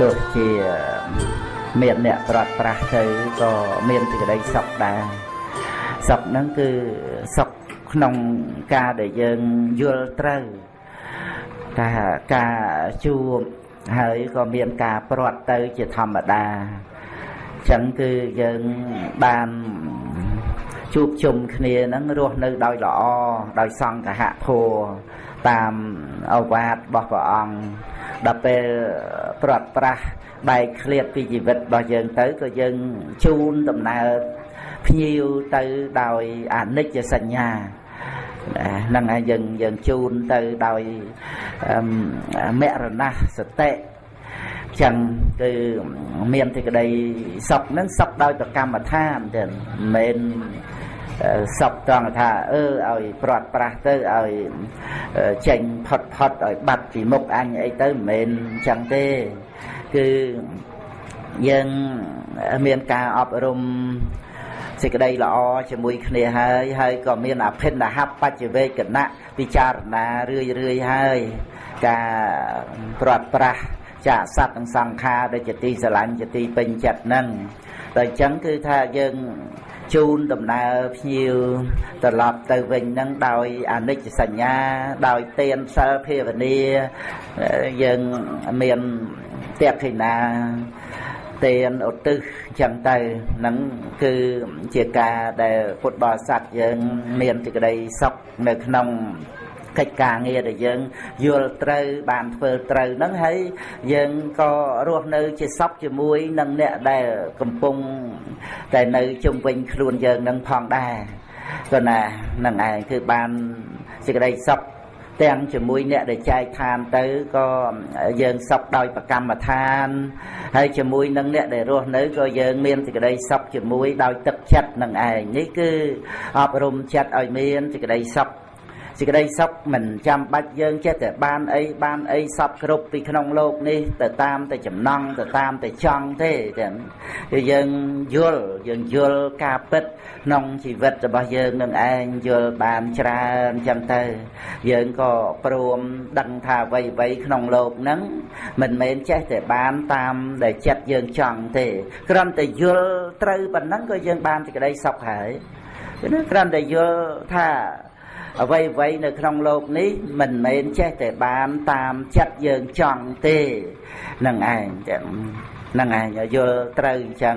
ទោះជាមានអ្នកប្រត់ប្រាស់ទៅក៏មានសេចក្តីសុខដែរសុខហ្នឹងគឺសុខក្នុងការដែលយើងយល់ត្រូវថាការជួបហើយក៏មានការព្រាត់ទៅជាធម្មតាអញ្ចឹងគឺយើងបានជួបជុំគ្នានឹងរស់នៅដោយល្អដោយសង្ឃហធัว តាមអវាទរបស់ព្រះអង្គដល់ពេលព្រាត់ប្រាស់បែកឃ្លាតពីជីវិតរបស់យើងទៅក៏យើងជូនដំណើរភ្ញៀវទៅដោយអនិច្ចសញ្ញាហ្នឹងហើយយើងយើងជូនទៅដោយមរណសតិចឹងគឺមានសេចក្តីសុខហ្នឹងសុខដោយប្រកម្មដ្ឋានចឹងមិនមែន សពត្រង់ថាអឺឲ្យព្រាត់ប្រាស់ទៅឲ្យចេញផុតផុតឲ្យបាត់ពីមុខអញអីទៅមិនមែនចឹងទេគឺយើងមានការអប់រំសេចក្តីល្អជាមួយគ្នាហើយហើយក៏មានអភិនហបច្ចវេកណៈពិចារណារឿយរឿយហើយការព្រាត់ប្រាស់ចាកសត្វនិងសង្ខារដែលជាទីស្រឡាញ់ជាទីពេញចិត្តហ្នឹងតែអញ្ចឹងគឺថាយើង ជូនដំណើរភ្ញៀវត្រឡប់ទៅវិញនឹងដោយអនិច្ចសញ្ញាដោយទានសិលភាវនាយើងមានតេខិណាទានឧទ្ទិសចឹងទៅនឹងគឺជាការដែលពុទ្ធបរិស័ទយើងមានសេចក្តីសុខនៅក្នុង កិច្ចការងារដែលយើងយល់ត្រូវបានធ្វើត្រូវហ្នឹងហើយយើងក៏រស់នៅជាសពជាមួយនឹងអ្នកដែលកំពុងតែនៅជុំវិញខ្លួនយើងនឹងផងដែរក៏ណានឹងឯងគឺបានសេចក្តីសុខទាំងជាមួយអ្នកដែលចែកឋានទៅក៏យើងសុខដោយប្រកម្មដ្ឋានហើយជាមួយនឹងអ្នកដែលរស់នៅក៏យើងមានសេចក្តីសុខជាមួយដោយទឹកចិត្តនឹងឯងនេះគឺអប់រំចិត្តឲ្យមានសេចក្តីសុខ សេចក្តីសុខមិនចាំបាច់យើងចេះតែបានអីបានអីសពគ្រប់ពីក្នុងលោកនេះទៅតាមតែចំណង់ទៅតាមតែចង់ទេចឹងគឺយើងយល់យើងយល់ការពិតក្នុងជីវិតរបស់យើងនឹងឯងយល់បានច្រើនចឹងទៅយើងក៏ព្រមដឹងថាអ្វីអ្វីក្នុងលោកហ្នឹងមិនមែនចេះតែបានតាមដែលចិត្តយើងចង់ទេគ្រាន់តែយល់ត្រូវប៉ុណ្ណឹងក៏យើងបានសេចក្តីសុខហើយគ្រាន់តែយល់ថា អ្វីអ្វីនៅក្នុងលោកនេះមិនមែនចេះតែបានតាមចិត្តយើងចង់ទេនឹងឯងទាំងនឹងឯងយល់ត្រូវអញ្ចឹង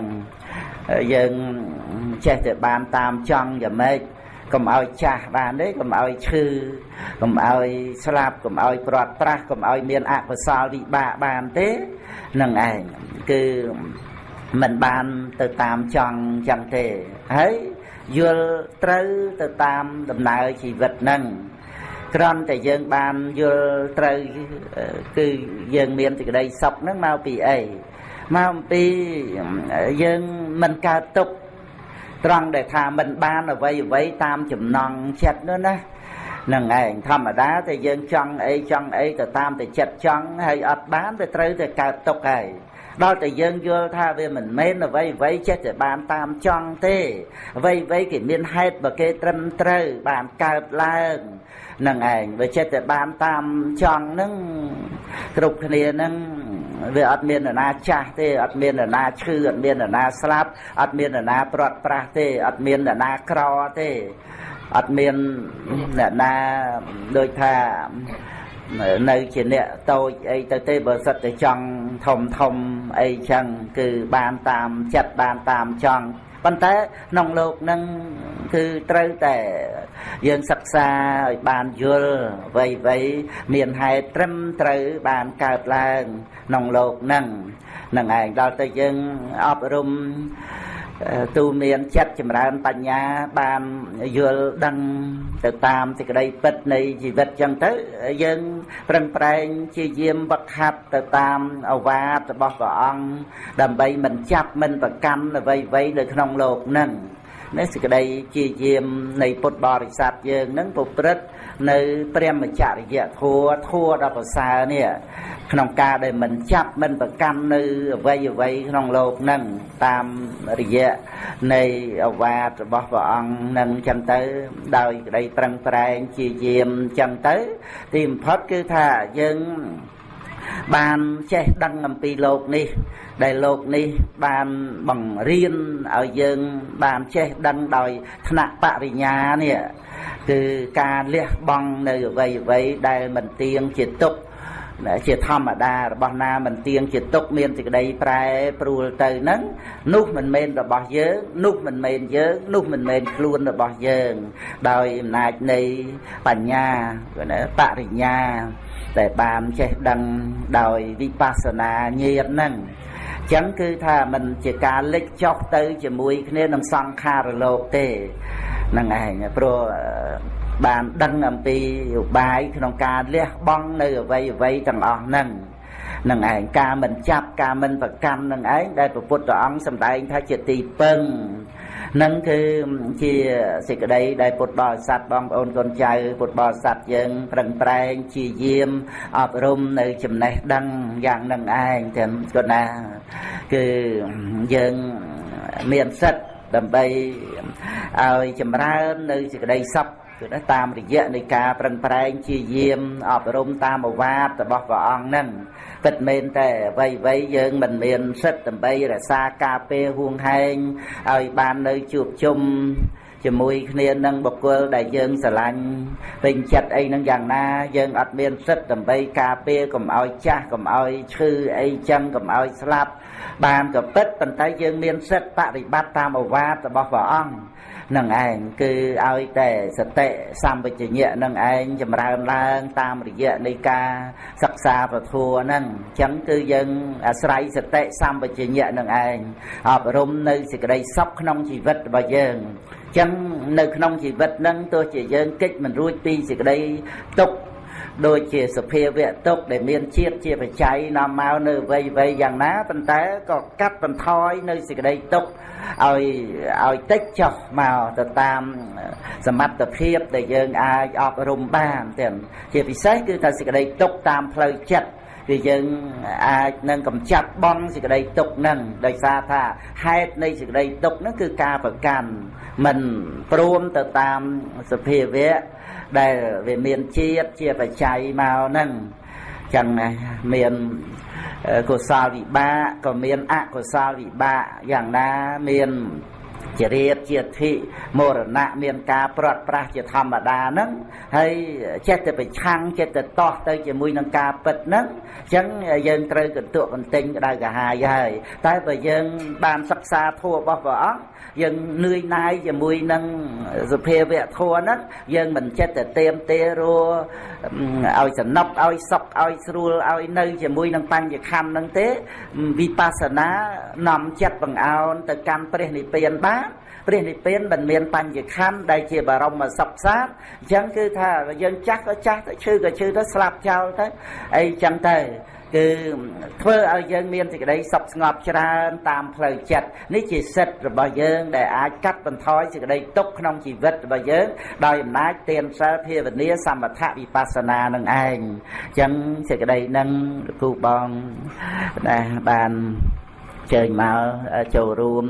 យើងចេះតែបានតាមចង់យ៉ាងម៉េចកុំឲ្យចាស់បានទេកុំឲ្យឈឺកុំឲ្យស្លាប់កុំឲ្យព្រាត់ប្រាស់កុំឲ្យមានអកុសលវិបាកបានទេនឹងឯងគឺមិនបានទៅតាមចង់អញ្ចឹងទេហើយ យល់ត្រូវទៅតាមដំណើរជីវិតហ្នឹងក្រំតែយើងបានយល់ត្រូវគឺយើងមានសេចក្តីសុខហ្នឹងមកពីអីមកអំពីយើងមិនកើតទុកត្រង់ដែលថាមិនបានអ្វីអ្វីតាមចំណង់ចិត្តនោះណានឹងឯងធម្មតាតែយើងចង់អីចង់អីទៅតាមតែចិត្តចង់ហើយអត់បានទៅត្រូវតែកើតទុកហើយ ដល់តែយើងយល់ថាវាមិនមែនអ្វីអ្វីចេះតែបានតាមចង់ទេអ្វីអ្វីគេមានហេតុបើគេត្រឹមត្រូវបានកើតឡើងនឹងឯងវាចេះតែបានតាមចង់នឹងគ្រប់គ្នានឹងវាអត់មាននរណាចាស់ទេអត់មាននរណាឈឺអត់មាននរណាស្លាប់អត់មាននរណាព្រាត់ប្រាសទេអត់មាននរណាក្រទេអត់មានអ្នកណាដូចថា នៅជាអ្នកតូចអីទៅទេបើសិតតែចង់ធំធំអីចឹងគឺបានតាមចិត្តបានតាមចង់ប៉ុន្តែក្នុងលោកនឹងគឺត្រូវតែយើងសិក្សាឲ្យបានយល់អ្វីអ្វីមានហេតុត្រឹមត្រូវបានកើតឡើងក្នុងលោកនឹងនឹងឯងដល់ទៅយើងអប់រំ ទូមានចិត្តចម្រើនបញ្ញាបានយល់ដឹងទៅតាមសេចក្តីពិតនៃជីវិតចឹងទៅយើងប្រឹងប្រែងជាយាមវឹកហាត់ទៅតាមអវាទរបស់ព្រះអង្គដើម្បីមិនចាប់មិនប្រកម្មអ្វីៗនៅក្នុងលោកនឹងនេះសេចក្តីជាយាមនៃពុទ្ធបរិស័ទយើងនឹងប្រព្រឹត្ត នៅព្រមចរិយធัวធัวដល់ប្រសើរនេះក្នុងការដែលមិនចាប់មិនប្រកាន់នៅអវ័យអវ័យក្នុងលោកនឹងតាមរយៈនៃអវាទរបស់ព្រះអង្គនឹងចឹងទៅ ដោយក្តីប្រឹងប្រែងជាយាមចឹងទៅ ទីបំផុតគឺថាយើង បានចេះដឹងអំពីលោកនេះ ដែលលោកនេះបានបង្រៀនឲ្យយើងបានចេះដឹងដោយថ្នាក់បរិញ្ញានេះគឺការលះបង់នៅអ្វីអ្វីដែលមិនទៀងជាទុក្ខជាធម្មតារបស់ណាមិនទៀងជាទុកមានសេចក្តីប្រែប្រួលទៅនឹងនោះមិនមែនរបស់យើងនោះមិនមែនយើងនោះមិនមែនខ្លួនរបស់យើង ដោយអំណាចនៃបញ្ញាគាត់ណាបរិញ្ញា ដែលបានចេះដឹងដោយវិបស្សនាញាណហ្នឹងចឹងគឺថាมันជាការលិចចុះទៅជាមួយគ្នានឹងសង្ខារលោកទេហ្នឹងឯងព្រោះបានដឹងអំពីឧបាយក្នុងការលះបង់នៅអវ័យអវ័យទាំងអស់ហ្នឹងនឹងឯងការមិនចាប់ការមិនប្រកាន់នឹងឯងដែលព្រះពុទ្ធអង្គសម្ដែងថាជាទីពឹង នឹងគឺជាសេចក្តីដែលពុទ្ធបរិស័ទបងប្អូនកូនចៅពុទ្ធបរិស័ទយើងប្រឹងប្រែងជាយាមអប់រំនៅចំណេះដឹងយ៉ាងនឹងឯងទាំងគាត់ណាគឺយើងមានសិទ្ធដើម្បីឲ្យចម្រើននៅសេចក្តីសុខ គឺតាមរយៈនៃការប្រឹងប្រែងជាយាមអប់រំតាមអវាទរបស់ព្រះអង្គហ្នឹងពិតមែនតែអ្វីអ្វីយើងមិនមានសិទ្ធដើម្បីរក្សាការពារហួងហែងឲ្យបាននៅជួបជុំជាមួយគ្នានឹងបុគ្គលដែលយើងស្រឡាញ់ពេញចិត្តអីនឹងយ៉ាងណា យើងអត់មានសិទ្ធដើម្បីការពារកុំឲ្យចាស់កុំឲ្យឈឺអីចឹងកុំឲ្យស្លាប់បានក៏ពិតប៉ុន្តែយើងមានសិទ្ធបប្រតិបត្តិតាមអវាទរបស់ព្រះអង្គ នឹងឯងគឺឲ្យតែសតិសម្បជញ្ញៈនឹងឯងចម្រើនឡើង តាមរយៈនៃការសិក្សាពធัวហ្នឹងអញ្ចឹងគឺយើងអាស្រ័យសតិសម្បជញ្ញៈនឹងឯងអប់រំនៅសេចក្តីសុខក្នុងជីវិតរបស់យើងអញ្ចឹងនៅក្នុងជីវិតហ្នឹងទោះជាយើងកិច្ចមិនរួចពីសេចក្តីទុក្ខដូចជាសភាវៈទុកដែលមានជាតិជាបច្ច័យនាំមកនៅវ័យវ័យយ៉ាងណាប៉ុន្តែក៏កាត់បន្ថយនៅសេចក្តីទុក ឲ្យឲ្យតិចចុះមកទៅតាមសមត្ថភាពដែលយើងអាចអប់រំបានទាំងជាពិសេសគឺថាសេចក្តីទុកតាមផ្លូវចិត្តគឺយើងអាចនឹងកំចាត់បងសេចក្តីទុកនឹងដោយសារថាហេតុនៃសេចក្តីទុកនឹងគឺការប្រកាន់មិនព្រមទៅតាមសភាវៈដែលវាមានជាតិជាបច្ច័យមកហ្នឹង ចឹងមានកុសលវិបាកក៏មានអកុសលវិបាកយ៉ាងណាមាន ជារៀបជាធិមរណៈមានការព្រាត់ប្រាសជាធម្មតាហ្នឹងហើយចេះតែប្រឆាំងចេះតែតោះទៅជាមួយនឹងការពិតហ្នឹងអញ្ចឹងយើងត្រូវកន្ទក់កន្ទិញក្តៅកាហាយហើយតែបើយើងបានសិក្សាធម៌របស់ព្រះអង្គយើងនឿយណាយជាមួយនឹងសភាវៈធម៌ហ្នឹងយើងមិនចិត្តតែទៀមទេរੂឲ្យសំណប់ឲ្យសុខឲ្យស្រួលឲ្យនៅជាមួយនឹងបញ្ញខណ្ឌហ្នឹងទេវិបស្សនានាំចិត្តបង្អោនទៅកម្មព្រះនិព្វានបាន ព្រះនិព្វានមិនមានបញ្ញខណ្ឌដែលជាបរមសុខសាស្ត្រអញ្ចឹងគឺថាយើងចាស់ក៏ចាស់ទៅឈឺក៏ឈឺទៅស្លាប់ចោលទៅអីចឹងទៅគឺធ្វើឲ្យយើងមានសេចក្តីសុខស្ងប់ច្រើនតាមផ្លូវចិត្តនេះជាសិទ្ធិរបស់យើងដែលអាចកាត់បន្ថយសេចក្តីទុក្ខក្នុងជីវិតរបស់យើងដោយអំណាចទានសិលភាវនាសមថវិបស្សនានឹងឯងអញ្ចឹងសេចក្តីនឹងគូបងណាបាន ជើញមកចូលរួម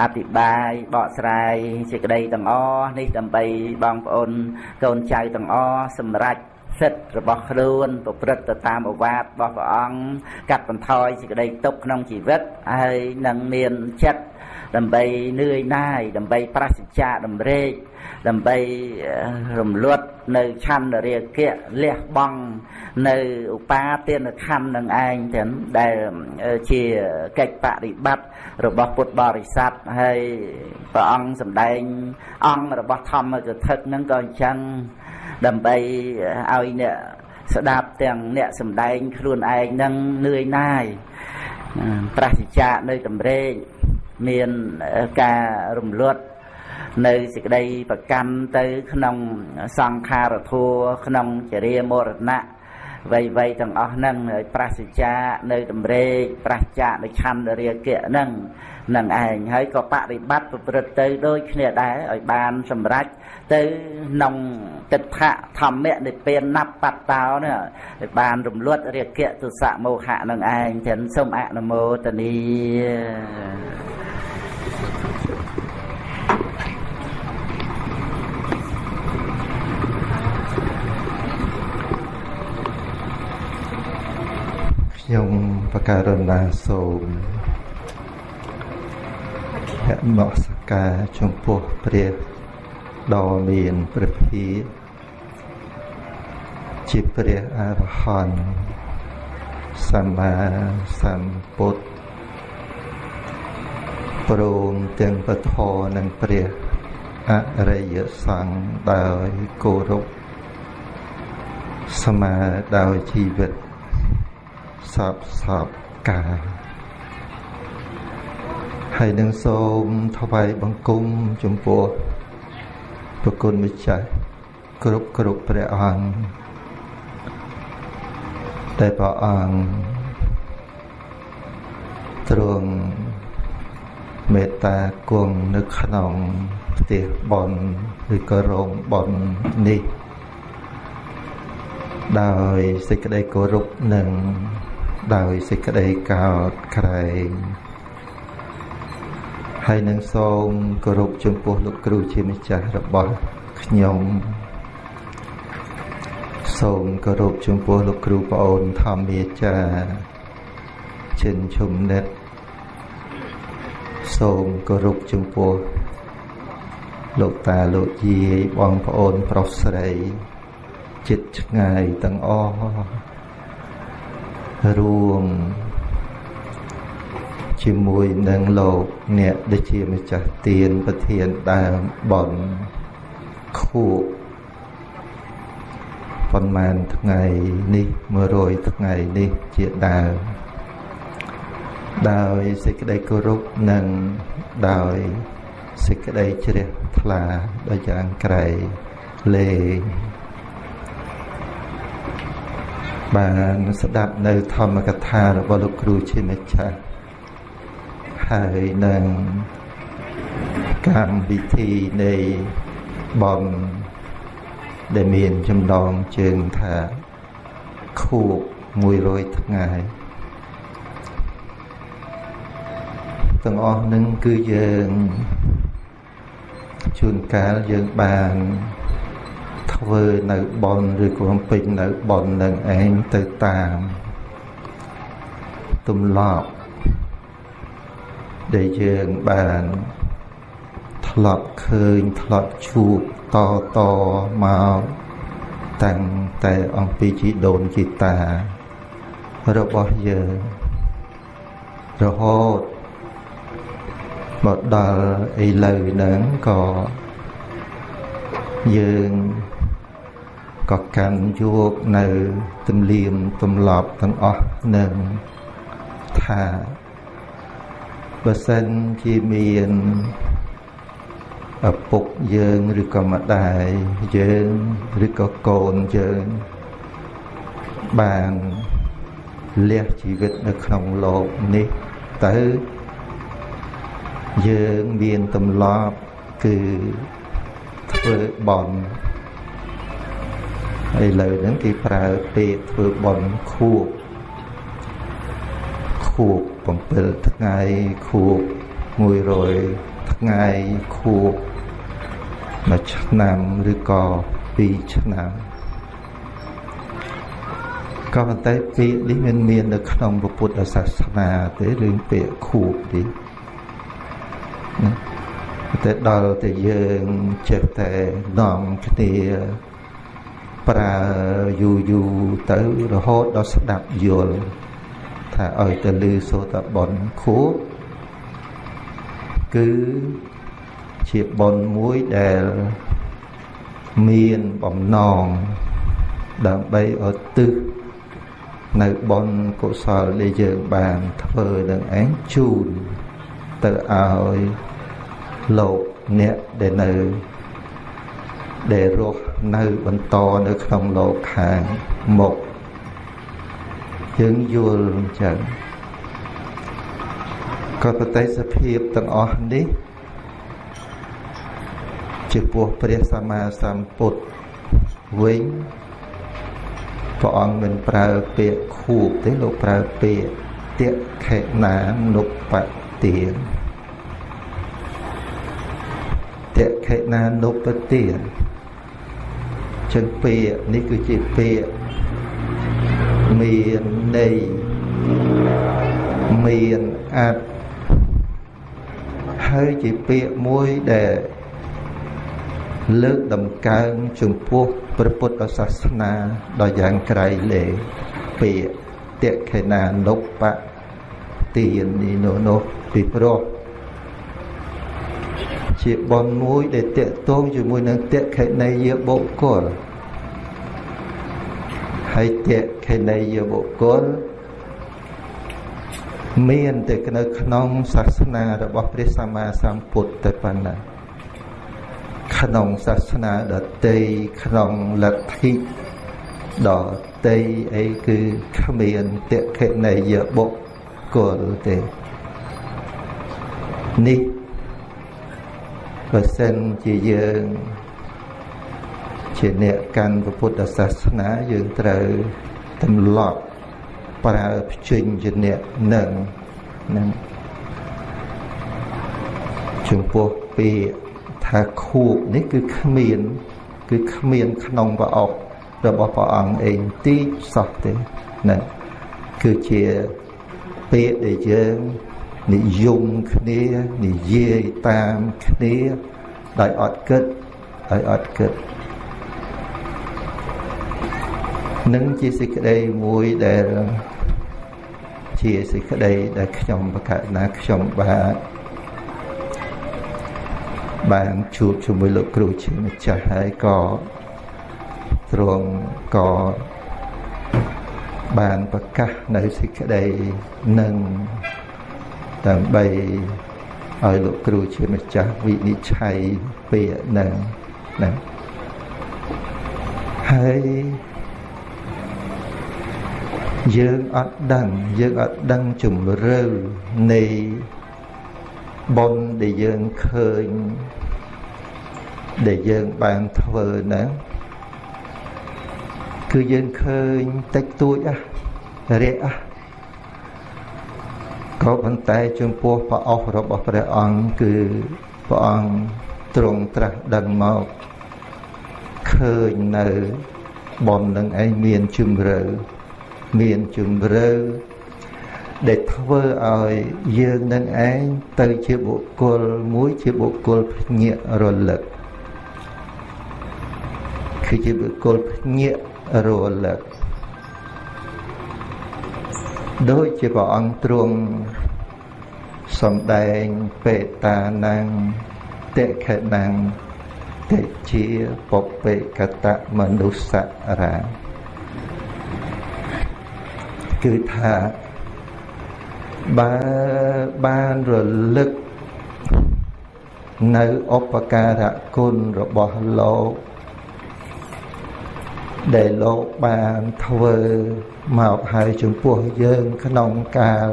អភិបាលបកស្រាយសេចក្តីទាំងអស់នេះដើម្បីបងប្អូនកូនចៅទាំងអស់សម្រាប់សិទ្ធិរបស់ខ្លួនប្រព្រឹត្តទៅតាមអវាទរបស់ព្រះអង្គកាត់បន្ថយសេចក្តីទុក្ខក្នុងជីវិតហើយនឹងមានចិត្តដើម្បីនឿយណាយដើម្បីប្រសិជ្ជាតម្រេក ដើម្បីរំលត់នៅឆន្ទរាគៈលះបង់នៅឧបាទានខណ្ឌនឹងឯងទាំងដែលជាកិច្ចបរិបត្តិរបស់ពុទ្ធបរិស័ទហើយព្រះអង្គសម្ដែងអង្គរបស់ធម្មកថានឹងក៏អញ្ចឹងដើម្បីឲ្យអ្នកស្ដាប់ទាំងអ្នកសំដែងខ្លួនឯងនឹងនឿយណាយប្រសិជ្ជានៅតម្រេកមានការរំលត់ នៅសេចក្តីប្រកាន់ទៅ ក្នុងសង្ខារធัวក្នុងចរិយាមរណៈវ័យវ័យទាំងអស់ហ្នឹងហើយប្រសិជ្ជានៅតម្រេកប្រសិជ្ជានៅឆន្ទរាគៈហ្នឹងនឹងឯងហើយក៏បរិបត្តិប្រព្រឹត្តទៅដូចគ្នាដែរឲ្យបានសម្រេចទៅក្នុងទិដ្ឋៈធម្មនិព្វានណាប់បត្តោនេះឲ្យបានរំលត់រាគៈទុសៈមោហៈនឹងឯងទាំងសូមអនុមោទនី ខ្ញុំបករណាសូមហមសកាចំពោះព្រះដ៏មានព្រះភិជាព្រះអរហន្តសម្មាសម្ពុទ្ធព្រមទាំងពធនិងព្រះអរិយសង្ឃដោយគោរពស្មើដោយជីវិត សពសពកាយហើយនឹងសូមថ្វាយបង្គំចំពោះប្រគុណម្ចាស់គ្រប់គ្រប់ព្រះអង្គតែព្រះអង្គទ្រង់មេត្តាគង់នៅក្នុងផ្ទះបនឬក៏រោងបននេះដោយសេចក្តីគោរពនិង ដោយសេចក្តីកោតក្រែងហើយនឹងសូមគោរពចំពោះលោកគ្រូជាម្ចាស់របស់ខ្ញុំសូមគោរពចំពោះលោកគ្រូប្អូនធម្មាចារ្យចិនឈុំនិតសូមគោរពចំពោះលោកតាលោកយាយបងប្អូនប្រុសស្រីចិត្តឆ្ងាយទាំងអស់ រួមជាមួយនឹងលោកអ្នកដែលជាម្ចាស់ទានប្រធានដើមបនខួបប៉ុន្មានថ្ងៃនេះ100ថ្ងៃនេះជាដើមដោយសេចក្តីគោរពនិងដោយសេចក្តីជ្រះថ្លាដ៏យ៉ាងក្រៃលែង បានស្ដាប់នៅធម្មកថារបស់លោកគ្រូជាម្ចាស់ហើយនឹងកម្មវិធីនៃបំដែលមានចំណងជើងថាខួប100ថ្ងៃទាំងអស់នឹងគឺយើងជួនកាលយើងបាន ធ្វើនៅបនឬក៏បំពេញនៅបននឹងឯងទៅតាមទម្លាប់ដែលយើងបានធ្លាប់ឃើញធ្លាប់ជួបតតមកតាំងតែអំពីជីដូនជីតារបស់យើងរហូតមកដល់ឥឡូវហ្នឹងក៏យើង ក៏កាន់យកនៅទំលៀមទម្លាប់ទាំងអស់នឹងថាបើសិនជាមានឪពុកយើងឬក៏ម្ដាយយើងឬក៏កូនយើងបានលះជីវិតនៅក្នុងលោកនេះទៅយើងមានទម្លាប់គឺធ្វើបន់ ឥឡូវហ្នឹងគេប្រើពេកធ្វើបន់ខួបខួប7ថ្ងៃខួប100ថ្ងៃខួបមួយឆ្នាំឬក៏2ឆ្នាំក៏ប៉ុន្តែពាក្យនេះមិនមាននៅក្នុងពុទ្ធសាសនាទេរឿងពាក្យខួបនេះតែដល់តែយើងចេះតែនាំគ្នា ប្រើយូរយូរទៅរហូតដល់ស្ដាប់យល់ថាឲ្យទៅលឺសូតបនខួបគឺជាបនមួយដែលមានបំណងដើម្បីឲ្យទឹះនៅបនកុសលដែលយើងបានធ្វើនឹងឯងជូនទៅឲ្យលោកអ្នកដែលនៅដែលរស់ នៅបន្តនៅក្នុងលោកខាងមុខយើងយល់អញ្ចឹងក៏ប្រតិសភាពទាំងអស់នេះជាពោះព្រះសម្មាសម្ពុទ្ធវិញព្រះអង្គមិនប្រើពាក្យខួបទេលោកប្រើពាក្យតេខេណានុបទានតេខេណានុបទាន ចឹងពាក្យនេះគឺជាពាក្យមានន័យមានអត្ថហើយជាពាក្យមួយដែលលើកដំកើងចំពោះព្រះពុទ្ធសាសនាដ៏យ៉ាងក្រៃលែងពាក្យតេខេណានុបទាននេះនោះនោះពីព្រោះ ជាបនមួយដែលតេតងជាមួយនឹងតេខេណីយបុគ្គលហើយតេខេណីយបុគ្គលមានតែនៅក្នុងសាសនារបស់ព្រះសម្មាសម្ពុទ្ធតែប៉ុណ្ណាក្នុងសាសនាដតីក្នុងលទ្ធិដតីអីគឺគ្មានតេខេណីយបុគ្គលទេនេះ បើសិនជាយើងជាអ្នកកាន់ពុទ្ធសាសនាយើងត្រូវទម្លាប់ប្រើភ្ជិញជាអ្នកនឹងនឹងចំពោះពាក្យថាខួបនេះគឺគ្មាន គឺគ្មានក្នុងប្រអប់របស់ព្រះអង្គអេងទីសោះទេណាគឺជាពាក្យដែលយើង និយមគ្នានិយាយតាមគ្នាដោយអត់គិតដោយអត់គិតនឹងជាសេចក្តីមួយដែលជាសេចក្តីដែលខ្ញុំបកណាខ្ញុំបាទបានជួបជាមួយលោកគ្រូជាម្ចាស់ហើយក៏ទ្រង់ក៏បានប្រកាសនៅសេចក្តីនឹង ដើម្បីឲ្យលោកគ្រូជាម្ចាស់វិនិច្ឆ័យពាក្យនឹងណាហើយយើងអត់ដឹងយើងអត់ដឹងជំរឿនៃបុណ្យដែលយើងឃើញដែលយើងបានធ្វើហ្នឹងគឺយើងឃើញតិចតួចអះរាក់អះ ក៏ប៉ុន្តែចំពោះព្រះអស់របស់ព្រះអង្គគឺព្រះអង្គទ្រង់ត្រាស់ដឹងមកឃើញនៅបំនឹងឯងមានជំរឿមានជំរឿដែលធ្វើឲ្យយើងនឹងឯងទៅជាបុគ្គលមួយជាបុគ្គលភ្ញាក់រលឹកគឺជាបុគ្គលភ្ញាក់រលឹក ដូចជាព្រះអង្គទ្រង់សំដែងបេតាណាំងតិខេណាំងតិជាពបេកតមនុស្សរាគឺថាបើបានរលឹកនៅឧបការៈគុណរបស់លោក ដែលលោកបានធ្វើមកហើយចំពោះយើងក្នុងកាល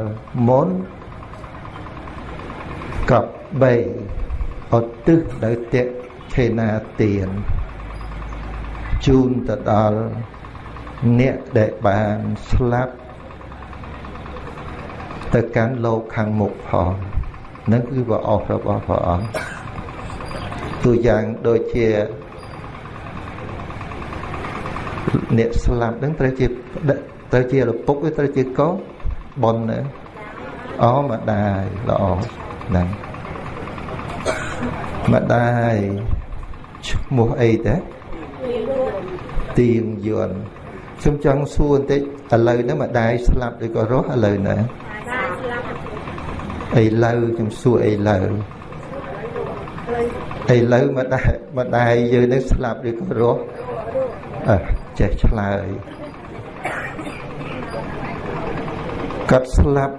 មុនកប់3ឧទ្ទិសដល់តេខេណាទានជូនទៅដល់អ្នកដែលបានស្លាប់ទៅកាន់លោកខាងមុខផងនឹងគឺប្រអស់របស់ព្រះអង្គទូយ៉ាងដូចជា អ្នកស្លាប់នឹងត្រូវជាត្រូវជាឪពុកឬត្រូវជាកូនបនអូម្ដាយល្អហ្នឹងម្ដាយឈ្មោះអីទេទៀងយន់ខ្ញុំចង់សួរបន្តិចឥឡូវហ្នឹងម្ដាយស្លាប់ឬក៏រស់ឥឡូវណាអីឡូវខ្ញុំសួរអីឡូវឥឡូវម្ដាយម្ដាយយើងនឹងស្លាប់ឬក៏រស់អើ ចេះឆ្លើយគាត់ស្លាប់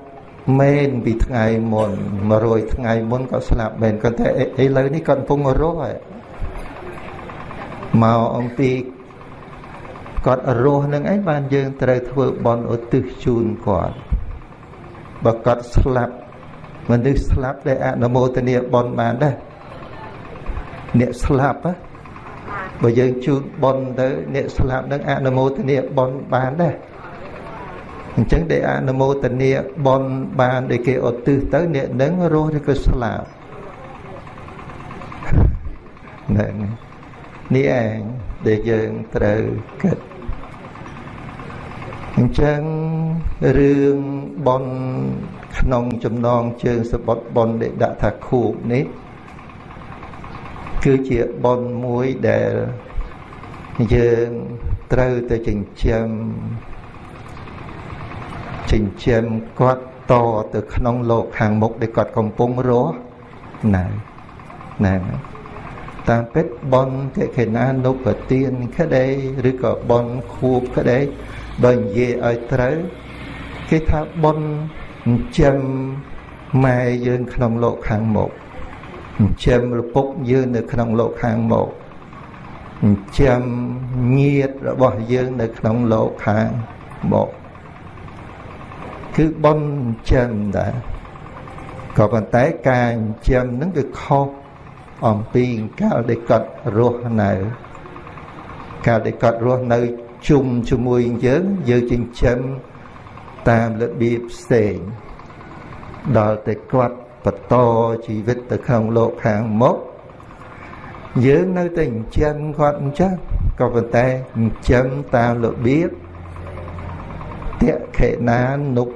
មែនពីថ្ងៃមុន100ថ្ងៃមុនគាត់ស្លាប់មែនគាត់តែឥឡូវនេះគាត់កំពុងរស់ហើយមកអំពីគាត់រស់នឹងឯងបានយើងត្រូវធ្វើបន់ឧទ្ទិសជូនគាត់បើគាត់ស្លាប់មនុស្សស្លាប់ដែលអនុមោទនាបន់បានដែរអ្នកស្លាប់ បើយើងជូនបន់ទៅអ្នកស្លាប់នឹងអនុមោទនាបន់បានដែរអញ្ចឹងដែលអនុមោទនាបន់បានដែលគេឧទ្ទិសទៅអ្នកនឹងរស់ឬក៏ស្លាប់ហ្នឹងនេះឯងដែលយើងត្រូវគិតអញ្ចឹងរឿងបនក្នុងចំណងជើងសបុតបនដែលដាក់ថាខូបនេះ គឺជាបនមួយដែលយើងត្រូវទៅចិញ្ចឹមចិញ្ចឹមគាត់តទៅក្នុងលោកខាងមុខដែលគាត់កំពុងរស់ណាណាតាមពិតបនតិខេណានុបទានក្តីឬក៏បនខួបក្តីបើនិយាយឲ្យត្រូវគេថាបនចិញ្ចឹមម៉ែយើងក្នុងលោកខាងមុខ ចិញ្ចឹមឪពុកយើងនៅក្នុងលោកខាងមុខចិញ្ចឹមញាតិរបស់យើងនៅក្នុងលោកខាងមុខគឺបនចិញ្ចឹមដែរក៏ប៉ុន្តែការចិញ្ចឹមនឹងវាខុសអំពីកាលដែលគាត់រស់នៅកាលដែលគាត់រស់នៅជុំជាមួយយើងយើងចិញ្ចឹមតាមរបៀបផ្សេងដល់តែគាត់ បន្តជីវិតទៅក្នុងលោកខាងមុខយើងនៅតែចិញ្ចឹមគាត់អញ្ចឹងក៏ប៉ុន្តែចិញ្ចឹមតាមរបៀបតេខេណានុប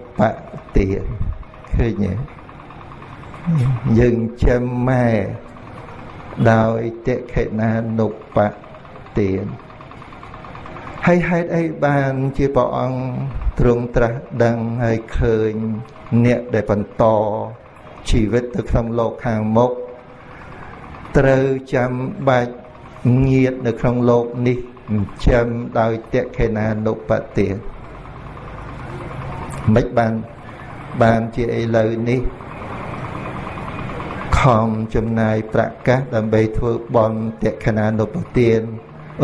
ទានឃើញទេយើងចិញ្ចឹមម៉ែដោយតេខេណានុបទានហើយហេតុអីបានជាព្រះអង្គទ្រង់ត្រាស់ដឹងហើយឃើញអ្នកដែលបន្ត ជីវិតទៅក្នុងលោកខាងមុខត្រូវចាំបាច់ញាតនៅក្នុងលោកនេះចិញ្ចឹមដោយតេខេណានុបទាមិនបានបានជាឥឡូវនេះខំចំណាយប្រកាសដើម្បីធ្វើបន់តេខេណានុបទាន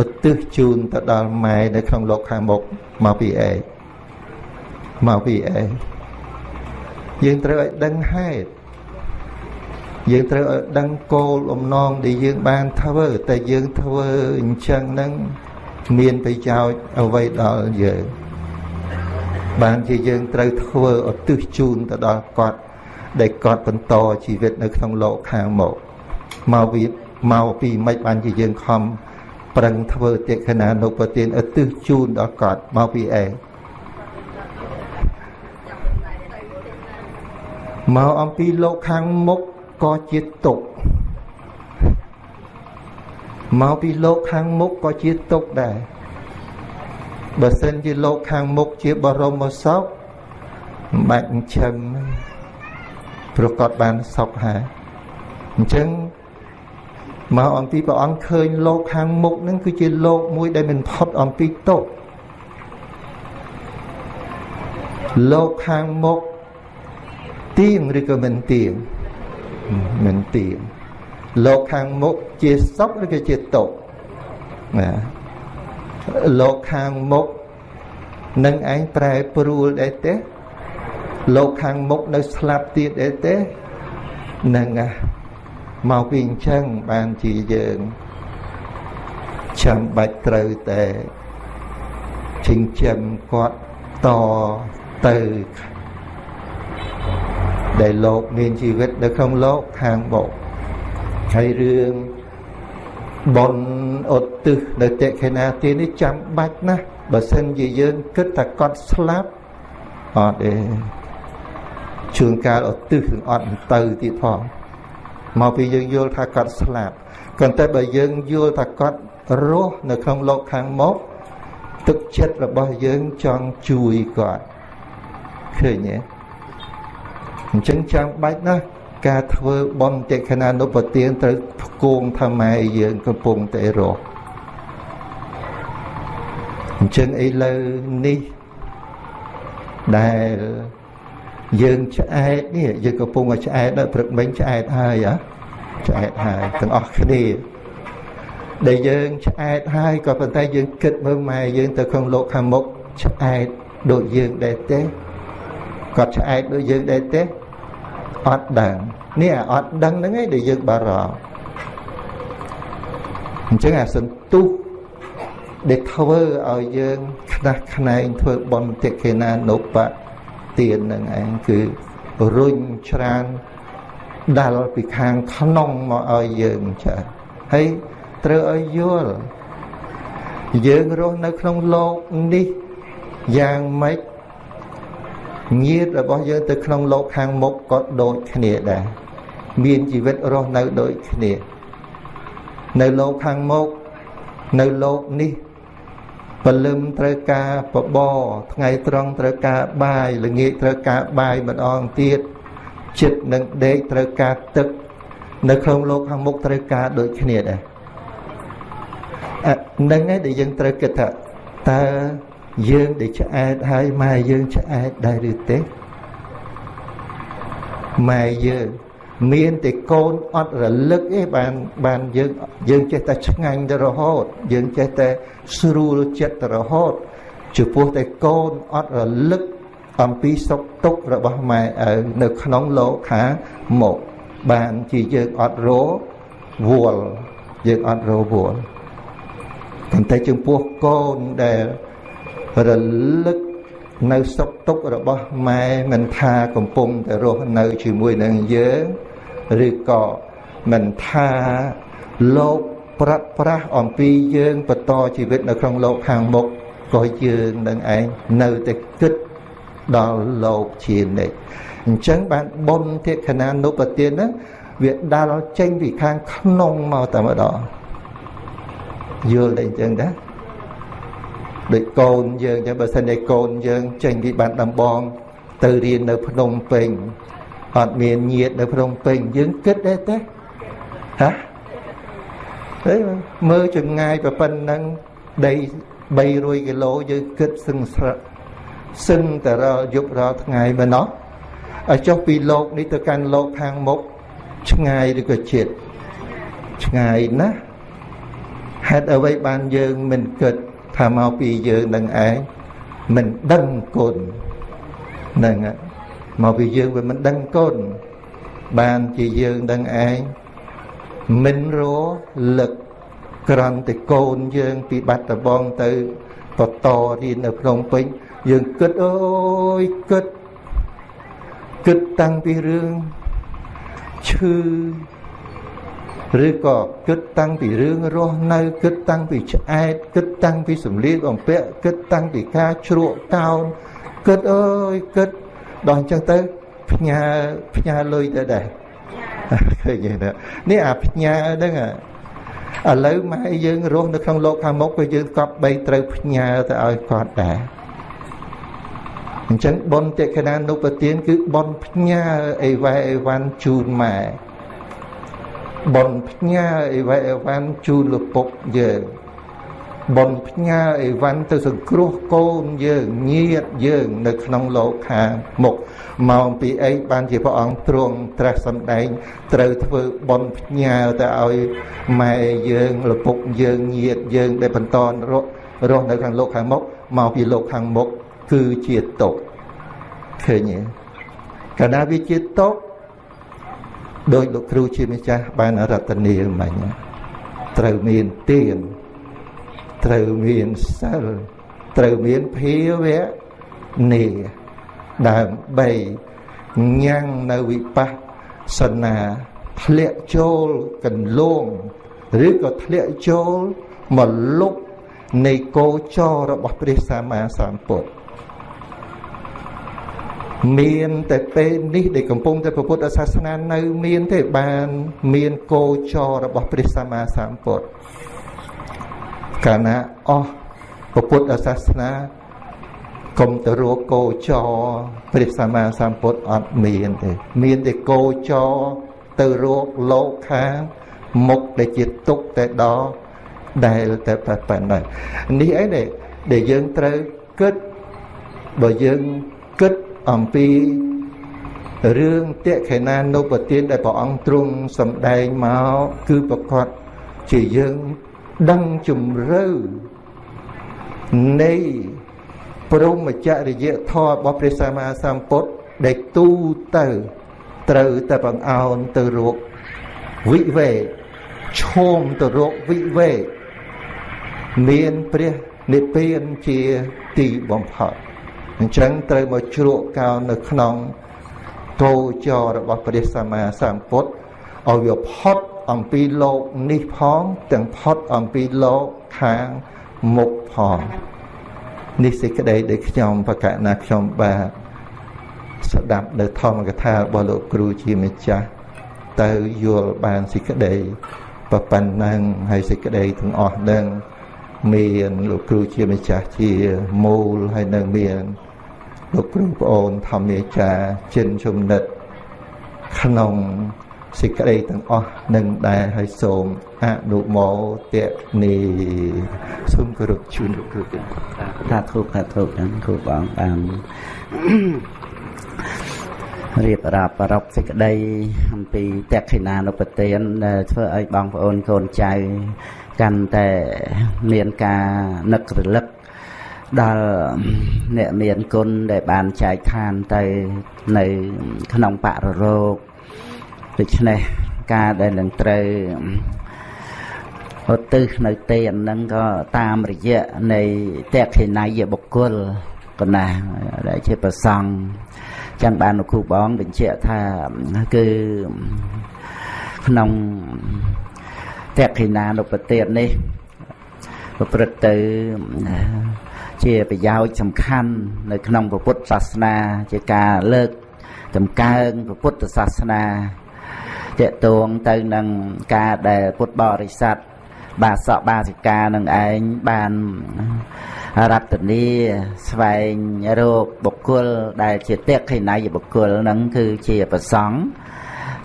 ឧទ្ទិសជូនទៅដល់ម៉ែនៅក្នុងលោកខាងមុខមកពីអេមកពីអេយើងត្រូវឲ្យដឹងហេតុ យើងត្រូវឲ្យដឹងគោលបំណងដែលយើងបានធ្វើតែយើងធ្វើអញ្ចឹងនឹងមានប្រយោជន៍អ្វីដល់យើងបានជាយើងត្រូវធ្វើឧទ្ទិសជូនទៅដល់គាត់ដែលគាត់បន្តជីវិតនៅក្នុងលោកខាងមុខមកវាមកពីមិនបានជាយើងខំប្រឹងធ្វើតិខណានុប្រទានឧទ្ទិសជូនដល់គាត់មកពីអេមកអំពីលោកខាងមុខ ក៏ជាទុកមកពីលោកខាងមុខក៏ជាទុកដែរបើសិនជាលោកខាងមុខជាបរមសុខមិនបាច់ចិញ្ចឹមប្រកបបានសុខហើយអញ្ចឹងមកអំពីព្រះអង្គឃើញលោកខាងមុខនឹងគឺជាលោកមួយដែលមិនផុតអំពីទុកលោកខាងមុខទៀងឬក៏មិនទៀង មិនទៀងលោកខាងមុខជាសុខឬក៏ជាទុកណាលោកខាងមុខនឹងឯងប្រែប្រួលដែរទេលោកខាងមុខនៅស្លាប់ទៀតដែរទេនឹងមកពីអញ្ចឹងបានជាយើងចាំបាច់ត្រូវតែចិញ្ចឹមគាត់តទៅ ដែលលោកមានជីវិតនៅក្នុងលោកខាងមុខហើយរឿងបនឧទ្ទិសនៅតិខេណាទាននេះចាំបាច់ណាស់បើសិនជាយើងគិតថាគាត់ស្លាប់អត់ទេជួនកាលឧទ្ទិសនឹងអត់ទៅទៀតផងមកពីយើងយល់ថាគាត់ស្លាប់ក៏តែបើយើងយល់ថាគាត់រស់នៅក្នុងលោកខាងមុខទឹកចិត្តរបស់យើងចង់ជួយគាត់ឃើញទេ អញ្ចឹងចាំបាច់ណាស់ការធ្វើបន់តិខណានុបទានត្រូវផ្គងថាម៉ែយើងកំពុងតែរស់អញ្ចឹងឥឡូវនេះដែលយើងឆ្អែតនេះយើងកំពុងតែឆ្អែតដល់ព្រឹកមិញឆ្អែតហើយហ៎ឆ្អែតហើយទាំងអស់គ្នាដែលយើងឆ្អែតហើយក៏ប៉ុន្តែយើងគិតមើលម៉ែយើងទៅក្នុងលោកខាងមុខឆ្អែតដូចយើងដែរទេគាត់ឆ្អែតដូចយើងដែរទេ អត់ដឹងនេះអត់ដឹងហ្នឹងឯងដែលយើងបារម្ភអញ្ចឹងអាសន្ទុះដែលធ្វើឲ្យយើងខ្នះខ្នែងធ្វើបន់តិខេណានុបទាននឹងឯងគឺរុញច្រានដាល់ពីខាងក្នុងមកឲ្យយើងចាហើយត្រូវឲ្យយល់យើងរស់នៅក្នុងលោកនេះយ៉ាងម៉េច ញាតរបស់យើងទៅក្នុងលោកខាងមុខក៏ដូចគ្នាដែរមានជីវិតរស់នៅដូចគ្នានៅលោកខាងមុខនៅលោកនេះពលឹមត្រូវការបបរថ្ងៃត្រង់ត្រូវការបាយល្ងាចត្រូវការបាយម្ដងទៀតចិត្តនឹងដេកត្រូវការទឹក នៅក្នុងលោកខាងមុខត្រូវការដូចគ្នាដែរនឹងឯងដែលយើងត្រូវគិតថាតើ យើងដែលឆ្អែតហើយម៉ែយើងឆ្អែតដែរឬទេម៉ែយើងមានតែកូនអត់រលឹកទេបានបានយើងយើងចេះតែឆ្ងាញ់ទៅរហូត យើងចេះតែស្រួលចិត្តទៅរហូតចំពោះតែកូនអត់រលឹកអំពីសុខទុក្ខរបស់ម៉ែឪនៅក្នុងលោកខាមកបានជាយើងអត់រវល់យើងអត់រវល់ប៉ុន្តែចំពោះកូនដែល រលឹកនៅសុខទុក្ខរបស់ម៉ែមិនថាកំពុងតែរស់នៅជាមួយនឹងយើងឬក៏មិនថាលោកប្រាត់ប្រាស់អំពីយើងបន្តជីវិតនៅក្នុងលោកខាងមុខក៏យើងនឹងឯងនៅតែគិតដល់លោកជានិច្ចអញ្ចឹងបានបុណ្យធិខណានុបទានហ្នឹងវាដាល់ចេញពីខាងក្នុងមកតែម្ដងយល់តែអញ្ចឹងដែរ ដូចកូនយើងចឹងបើសិនជាកូនយើងចេញពីបានដំបង ទៅរៀននៅភ្នំពេញអត់មានញាតនៅភ្នំពេញយើងគិតដែរទេហ៎ហេមើលចម្ងាយប៉ុណ្ណឹងដី300គីឡូយើងគិតសឹងស្រឹកសឹងតែរាល់យប់រាល់ថ្ងៃមែនណោះឲ្យចុះពីលោកនេះទៅកាន់លោកខាងមុខឆ្ងាយឬក៏ជិតឆ្ងាយណាស់ហេតុអ្វីបានយើងមិនគិត ថាមកពីយើងនឹងឯងមិនដឹងគុណហ្នឹងមកពីយើងវាមិនដឹងគុណបានជាយើងដឹងឯងមិនរលឹកក្រំតែកូនយើងពីបាត់ដបងទៅបន្តរៀននៅភ្នំពេញយើងគិតអើយគិតគិតតាំងពីរឿងឈឺ ឬក៏គិតតាំងពីរឿងរស់នៅគិតតាំងពីឆ្អែតគិតតាំងពីសម្លៀកបំពាក់គិតតាំងពីការជ្រក់កោនគិតអើយគិតដល់អញ្ចឹងទៅផ្ញើផ្ញើលុយទៅដែរឃើញទេនេះអាផ្ញើហ្នឹងឥឡូវម៉ែយើងរស់នៅក្នុងលោកខាងមុខក៏យើងកប់បីត្រូវផ្ញើទៅឲ្យគាត់ដែរអញ្ចឹងបុណ្យតិកណានុបទានគឺបុណ្យផ្ញើអីវ៉ែអីវ៉ាន់ជូនម៉ែ បនផ្ញើអីវ៉ៃអីវ៉ាន់ជូនលពុកយើងបនផ្ញើអីវ៉ាន់ទៅសង្គ្រោះកូនយើងញាតយើងនៅក្នុងលោកខាងមុខមកពីអីបានជាព្រះអង្គទ្រង់ត្រាស់សម្ដែងត្រូវធ្វើបនផ្ញើទៅឲ្យម៉ែយើងលពុកយើងញាតយើងដែលបន្តរស់រស់នៅខាងលោកខាងមុខមកពីលោកខាងមុខគឺជាទុកឃើញទេកាលណាវាជាទុក ដោយលោកគ្រូជាម្ចាស់បានរតនាមិញត្រូវមានទានត្រូវមានសិលត្រូវមានភាវៈនីដើម្បីញ៉ាំងនៅវិបស្សនាធ្លាក់ចូលកន្លងឬក៏ធ្លាក់ចូលមកលុបនៃគោចររបស់ព្រះសម្មាសម្ពុទ្ធ មានតែពេលនេះដែលកំពុងតែពុទ្ធសាសនានៅ មានទេបាន មានគោចររបស់ព្រះសម្មាសម្ពុទ្ធកាលណាអស់ពុទ្ធសាសនាកុំទៅរកគោចរព្រះសម្មាសម្ពុទ្ធអត់មានទេមានតែគោចរទៅរកលោកខាងមុខដែលជាទុកតែដល់ដែលតែប៉ុណ្ណឹងនេះអីដែលយើងត្រូវគិតបើយើងគិត អំពីរឿងតេខេណានុបទានដែលព្រះអង្គទ្រង់សម្ដែងមកគឺប្រកាសជាយើងដឹងជំរឿនៃព្រមចរិយធម៌របស់ព្រះសម្មាសម្ពុទ្ធដែលទូទៅត្រូវតែបង្អោនទៅរកវិវេកឈោមទៅរកវិវេកមានព្រះនិព្វានជាទីបំផុត អញ្ចឹងត្រូវមកជ្រក់កោននៅក្នុងគោចររបស់ព្រះសម្មាសម្ពុទ្ធឲ្យវាផុតអំពីលោកនេះផងទាំងផុតអំពីលោកខាងមុខផងនេះសេចក្តីដែលខ្ញុំបកណាខ្ញុំបាទស្ដាប់នៅធម្មកថារបស់លោកគ្រូជាម្ចាស់ទៅយល់បានសេចក្តីប៉ុណ្ណឹងហើយសេចក្តីទាំងអស់នឹងមានលោកគ្រូជាម្ចាស់ជាមូលហើយនៅមាន លោកគ្រូប្អូនធម្មាចារ្យចិនជំនិតក្នុងសេចក្តីទាំងអស់នឹងដែរហើយសូមអនុមោទនីសូមគោរពជូនលោកគ្រូថាធូបថាធូបហ្នឹងគ្រូបងបានរៀបរាប់ប្រពសេចក្តីអំពីតក្ခိណានុប្រទានដែលធ្វើឲ្យបងប្អូនកូនចៅកាន់តែមានការនឹករលឹក ដល់អ្នកមានគុណដែលបានចែកឋានទៅនៅក្នុងបរិរោគដូច្នេះការដែលនឹងត្រូវឧទ្ទិសនៅទេនហ្នឹងក៏តាមរយៈនៃតេខេណៃបុគ្គលកណាដែលជាប្រសង់ចឹងបានលោកគ្រូបងបញ្ជាក់ថាគឺក្នុងតេខេណានុបទាននេះប្រព្រឹត្តទៅ ជាប្រយោជន៍សំខាន់នៅក្នុងពុទ្ធសាសនា ជាការលើកតម្កើងពុទ្ធសាសនាតកតងទៅនឹងការដែលពុទ្ធបរិស័ទបាសកបាសិកានឹងឯងបានរតនីស្វែងរកបុគ្គលដែលជាតេខិណៃបុគ្គលនឹងគឺជាប្រសង់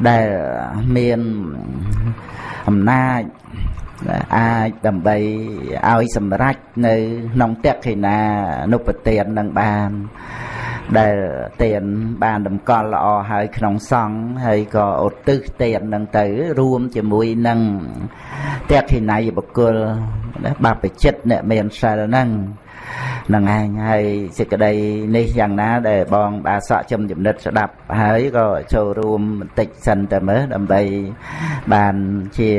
ដែលមានអំណាច អាចដើម្បីឲ្យសម្រេចនៅក្នុងតេខិណានុបទាននឹងបាន ដែលទានបានតម្កល់ល្អហើយក្នុងសង្ឃហើយក៏ឧទ្ទិសទាននឹងទៅ រួមជាមួយនឹងតេខិណៃបុគ្គលបាបចិត្តអ្នកមានសិលហ្នឹង នឹងឯងហើយសេចក្តីនេះយ៉ាងណាដែលបងបាសកចំចំណិតស្ដាប់ហើយក៏ចូលរួមបន្តិចសិនតែមើលដើម្បីបានជា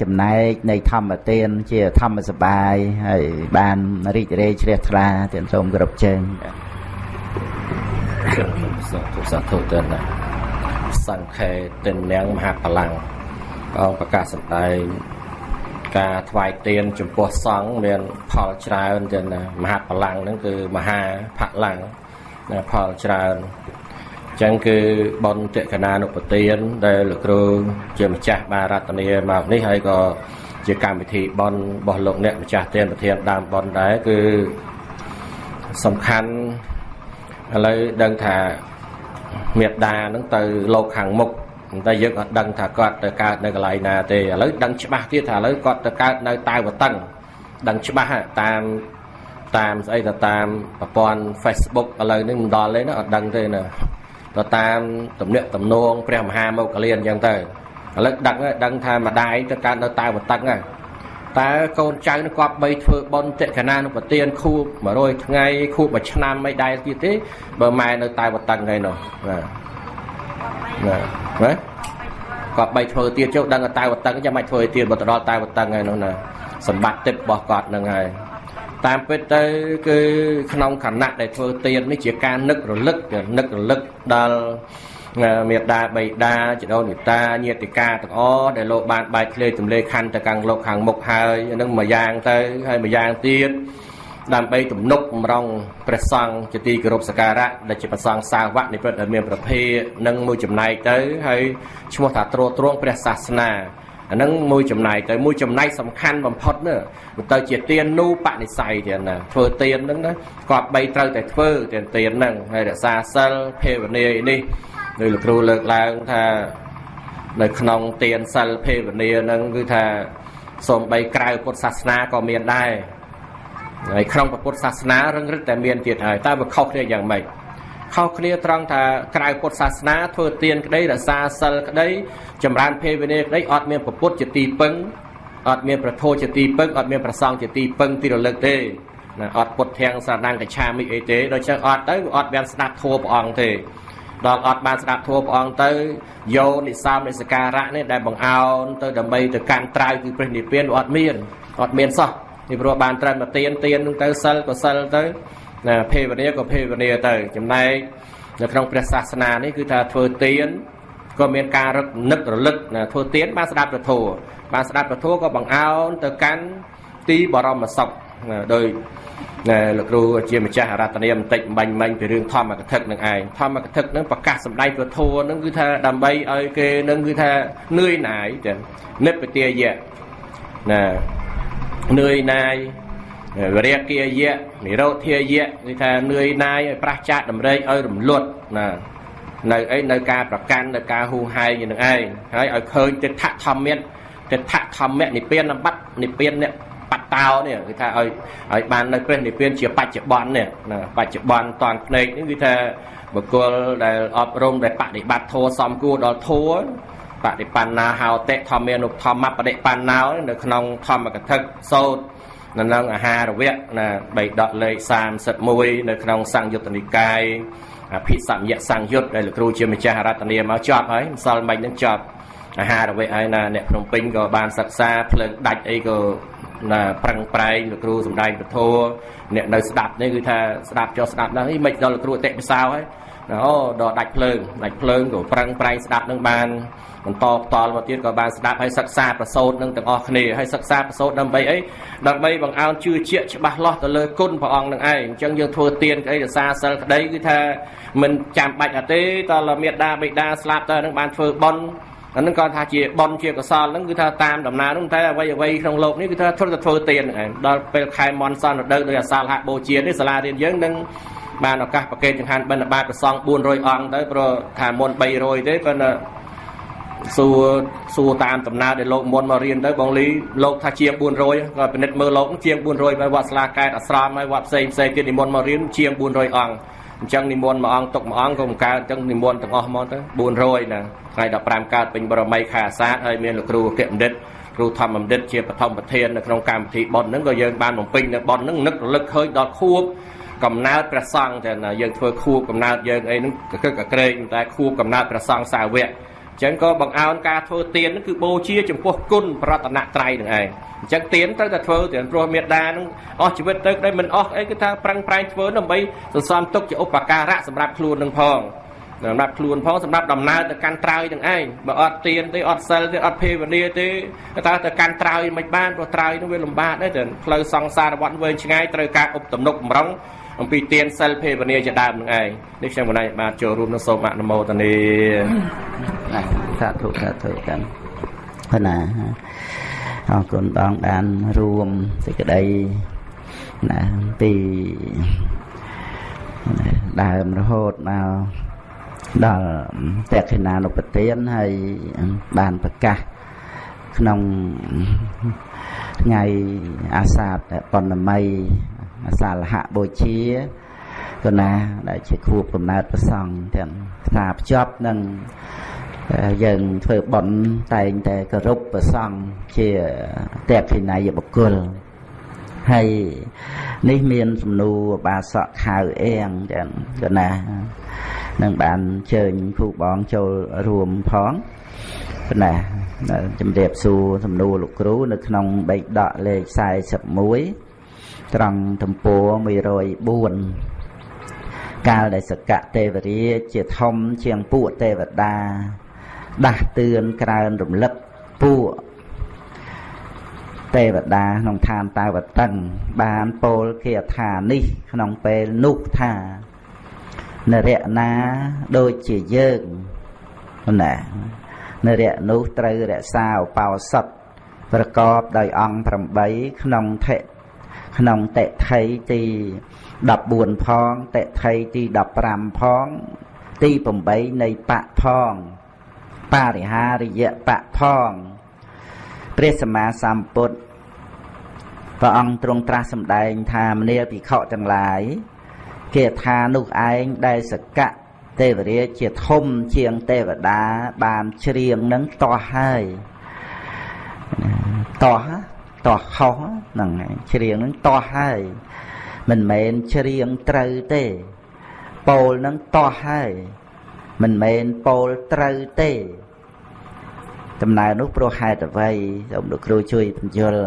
ចំណែកនៃធម្មទានជាធម្មសបាយហើយបានរីករាយជ្រះថ្លាទានសូមគោរពជើងសាធុសាធុទិនសង្ខេទិននាងមហាបលាំងអង្គប្រកាសសម្ដែង ការថ្វាយទានចំពោះសង្ឃមានផលច្រើនទៅណាមហាបលាំងហ្នឹងគឺមហាផលាំងណាផលច្រើនអញ្ចឹងគឺបុណ្យតេកណានុពទានដែលលោកគ្រូជាម្ចាស់បារតនីមកនេះហើយក៏ជាកម្មវិធីបុណ្យរបស់លោកអ្នកម្ចាស់ទានប្រធានដើមបុណ្យដែរគឺសំខាន់ឥឡូវដឹងថាមេត្តានឹងទៅលោកខាងមុខ តែយើងអត់ដឹងថាគាត់ទៅកើតនៅកន្លែងណាទេឥឡូវដឹងច្បាស់ទៀតថាឥឡូវគាត់ទៅកើតនៅតាវតឹងដឹងច្បាស់តាមតាមស្អីទៅតាមប្រព័ន្ធ Facebook ឥឡូវនេះមិនដល់ទេណាអត់ដឹងទេណាទៅតាមទំនាក់ទំនងព្រះមហាមោគលានអញ្ចឹងទៅឥឡូវដឹងដឹងថាម្ដាយទៅកើតនៅតាវតឹងហ្នឹងតើកូនចៅនឹងគាត់បីធ្វើបន់តិកណានុប្រទានខួប100ថ្ងៃខួបមួយឆ្នាំមិនដែលទៀតទេបើម៉ែនៅតែវតឹងហើយនោះបាទ បាទបាទគាត់បីធ្វើទៀតចុះដឹងតែវតឹងចាំមិនធ្វើទៀតបើទៅដល់តែវតឹងហើយនោះណាសម្បត្តិទឹករបស់គាត់នឹងហើយតាមពិតទៅគឺក្នុងខណៈដែលធ្វើទៀននេះជាការនឹករលឹកនឹករលឹកដល់មេដាបៃតាចដោនិតាញាតិកាទាំងអស់ដែលលោកបានបែកធ្លាយទម្លេខណ្ឌទៅខាងលោកខាងមុខហើយនឹងមួយយ៉ាងទៅហើយមួយយ៉ាងទៀត ដើម្បីទំនុកបំរុងព្រះសង្ឃជាទីគោរពសក្ការៈដែលជាព្រះសង្ឃសាវកនៃព្រះដែលមានប្រភេទនឹងមួយចំណែកទៅហើយឈ្មោះថាត្រួតត្រងព្រះសាសនាអានឹងមួយចំណែកទៅមួយចំណែកសំខាន់បំផុតនោះទៅជាទាននូបនិស័យទៀតណាធ្វើទានហ្នឹងណាគាត់បីត្រូវតែធ្វើទានទានហ្នឹងហើយរក្សាសិលភេវនានេះដោយលោកគ្រូលើកឡើងថានៅក្នុងទានសិលភេវនានឹងគឺថាសូម្បីក្រៅពុទ្ធសាសនាក៏មានដែរ ហើយក្នុងពុទ្ធសាសនារឹងរឹតតែមានទៀតហើយតើវាខុសគ្នាយ៉ាងម៉េចខុសគ្នាត្រង់ថាក្រៅពុទ្ធសាសនាធ្វើទានក្តីរក្សាសិលក្តីចម្រើនភេវនាក្តីអត់មានពុទ្ធជាទីពឹងអត់មានប្រធោជាទីពឹងអត់មានប្រសង់ជាទីពឹងទីរលឹកទេណាអត់ពុតធាំងសារដាំងកឆាមិអីទេដូច្នេះអត់ទៅអត់បានស្ដាប់ធម៌ព្រះអង្គទេដល់អត់បានស្ដាប់ធម៌ព្រះអង្គទៅយោនិសោមនិសការៈនេះដែលបង្អោនទៅដើម្បីទៅកាន់ត្រៅគឺព្រះនិព្វានអត់មានអត់មានសោះ ពីព្រោះបានត្រឹមតែទៀនទៀននឹងទៅសិលក៏សិលទៅណាភេវនាក៏ភេវនាទៅ ចំណែកនៅក្នុងព្រះសាសនានេះគឺថាធ្វើទៀនក៏មានការរឹកនឹករលឹកណាធ្វើទៀនបានស្ដាប់ពធបានស្ដាប់ពធក៏បង្អោនទៅកាន់ទីបរមសុខដោយលោកគ្រូជាម្ចាស់អរតនីបន្តិចបាញ់មិញពីរឿងធម្មកថានឹងឯងធម្មកថានឹងប្រកាសសម្ដែងពធនឹងគឺថាដើម្បីឲ្យគេនឹងគឺថានឿយណាយចឹងនិព្វទាយៈណា នឿយណាយវិរិយាយៈនិរោធាយៈគឺថានឿយណាយឲ្យប្រះចាកតម្រេកឲ្យរំលត់ណានៅអីនៅការប្រកាន់នៅការហួហែងនឹងឯងហើយឲ្យឃើញទិដ្ឋធម្មៈទិដ្ឋធម្មៈនិព្វានបត្តិនិព្វាននេះបត្តោនេះគឺថាឲ្យឲ្យបាននៅព្រះនិព្វានជាបច្ចុប្បន្ននេះណាបច្ចុប្បន្នតាន់ភ្នែកនេះគឺថាបុគ្គលដែលអប់រំដែលបដិបត្តិធម៌សំគួរដល់ធម៌ បដិបណ្ណាហោតិធម្មានុធម្មបដិបណ្ណោនៅក្នុងធម្មកថាសោតនៅក្នុងអាហារវៈណាបីដកលេខ31នៅក្នុងសង្យុត្តនិកាយអភិសម្យសង្យុត្តដែលលោកគ្រូជាម្ចាស់រតនាមកចប់ហើយម្សិលមិញនឹងចប់អាហារវៈហើយណាអ្នកភ្នំពេញក៏បានសិក្សាភ្លើងដាច់អីក៏ណាប្រឹងប្រែងលោកគ្រូសំដែងពធអ្នកនៅស្ដាប់នេះគឺថាស្ដាប់ចុះស្ដាប់ដល់នេះមិនដល់លោកគ្រូអតិពិសោហើយ អូដល់ដាច់ភ្លើងដាច់ភ្លើងក៏ប្រឹងប្រែងស្ដាប់នឹងបានបន្តផ្ទាល់មកទៀតក៏បានស្ដាប់ហើយសិក្សាប្រសូតនឹងទាំងអស់គ្នាហើយសិក្សាប្រសូតដើម្បីអីដើម្បីបង្អោនជឿជាក់ច្បាស់លាស់ទៅលើគុណព្រះអង្គនឹងឯងអញ្ចឹងយើងធ្វើទានក្តីរសាសិលក្តីគឺថាមិនចាំបាច់អទេតើមេដាបេដាស្លាប់តើនឹងបានធ្វើបន់អានឹងគាត់ថាជាបនជាកសលហ្នឹងគឺថាតាមដំណើរហ្នឹងតែអ្វីអ្វីក្នុងលោកនេះគឺថាធ្វើទៅធ្វើទៀនហ្នឹងឯងដល់ពេលខែមន់សនរដូវដោយអាសាលហៈបូជានេះសាលារៀនយើងនឹង បានឱកាសប្រកេតចង្ហាន់បិណ្ឌបាតប្រសង400អង្គទៅព្រោះថាមុន300ទេប៉ុន្តែសួរសួរតាមដំណើរដែលលោកមុនមករៀនទៅបងលីលោកថាជាង400ក៏ពិនិត្យមើលលោកជាង400ហើយវត្តស្លាកែតអាស្រមហើយវត្តផ្សេងផ្សេងទៀតនិមន្តមករៀនជាង400អង្គអញ្ចឹងនិមន្តមួយអង្គទុកមួយអង្គក៏មិនកើតអញ្ចឹងនិមន្តទាំងអស់មកទៅ400ណាថ្ងៃ15កើតពេញបរមីខែអាសាឍហើយមានលោកគ្រូអគ្គបណ្ឌិតគ្រូធម្មបណ្ឌិតជាបឋមប្រធាននៅក្នុងកម្មវិធីប៉ុនហ្នឹងក៏យើងបានបំពេញនៅប៉ុនហ្នឹងនឹករលឹកឃើញដល់ខួប កំណើតព្រះសង្ឃតែយើងធ្វើខួបកំណើតយើងអីហ្នឹងកកកក្រែងតែខួបកំណើតព្រះសង្ឃសាវកចឹងក៏បង្អោនការធ្វើទានហ្នឹងគឺបូជាចំពោះគុណប្រតនត្រ័យនឹងឯងអញ្ចឹងទានត្រូវតែធ្វើទានព្រោះមេដានឹងអស់ជីវិតទៅក្តីមិនអស់អីគឺថាប្រឹងប្រែងធ្វើដើម្បីសន្សំទុកជាឧបការៈសម្រាប់ខ្លួននឹងផងសម្រាប់ខ្លួនផងសម្រាប់ដំណើរទៅកាន់ត្រើយនឹងឯងបើអត់ទៀនទេអត់សិលទេអត់ភេវនាទេតើទៅកាន់ត្រើយមិនបានព្រោះត្រើយនោះវាលំបាកដែរទៅផ្លូវសង្សារវត្តវែងឆ្ងាយត្រូវការឧបទំនុកបំរុង អំពីទានសិលភេវនាជាដើមនឹងឯងនេះខ្ញុំបណ្ដាបានចូលរួមនៅសូមអនុមោទនាសាធុសាធុកាន់ប៉ុណ្ណាអរគុណបងបានរួមសេចក្តីណាពីដើមរហូតមកដល់តេខិណានុពទានហើយបានប្រកាស ក្នុងថ្ងៃអាសាឍបណ្ណម័យអាសាលហៈបូជាកណាដែលជាខួបកំណើតប្រសង់ទាំងផ្សារភ្ជាប់នឹងយើងធ្វើបន់តែងតែគោរពប្រសង់ជាតេខិណាយបុគ្គលហើយនេះមានសំណួរបាសកខៅអៀងចឹងកណានឹងបានជើញគ្រូបងចូលរួមផង ណាជំរាបសួរសំណួរលោកគ្រូ នៅក្នុងបេកដកលេខ41ត្រង់ទំព័រ104កាលដែលសកៈទេវរាជជាធំជាងពួកទេវតា ដាស់តឿនក្រើនរំលឹកពួកទេវតាក្នុងឋានតាវតឹងបានពោលគាថានេះ ក្នុងពេលនោះថានរៈណាដូចជាយើងណា នរៈនោះត្រូវរក្សាឧបោសថប្រកបដោយអង្គ8ក្នុងថិក្នុងតិថីទី14ផងតិថីទី15ផងទី8នៃបៈផងបរិហារិយបៈផងព្រះសម្មាសម្ពុទ្ធព្រះអង្គទ្រង់ត្រាស់សម្ដែងថាមនាលភិក្ខុទាំងឡាយគេថានោះឯងដែលសកៈ ទេវរាជជាធំជាងទេវតាបានច្រៀងនឹងតោះហើយតោះតោះខុសហ្នឹងហើយច្រៀងហ្នឹងតោះហើយមិនមែនច្រៀងត្រូវទេពោលហ្នឹងតោះហើយមិនមែនពោលត្រូវទេដំណើរនោះព្រោះហេតុអ្វីសូមលោកគ្រូជួយបញ្យល់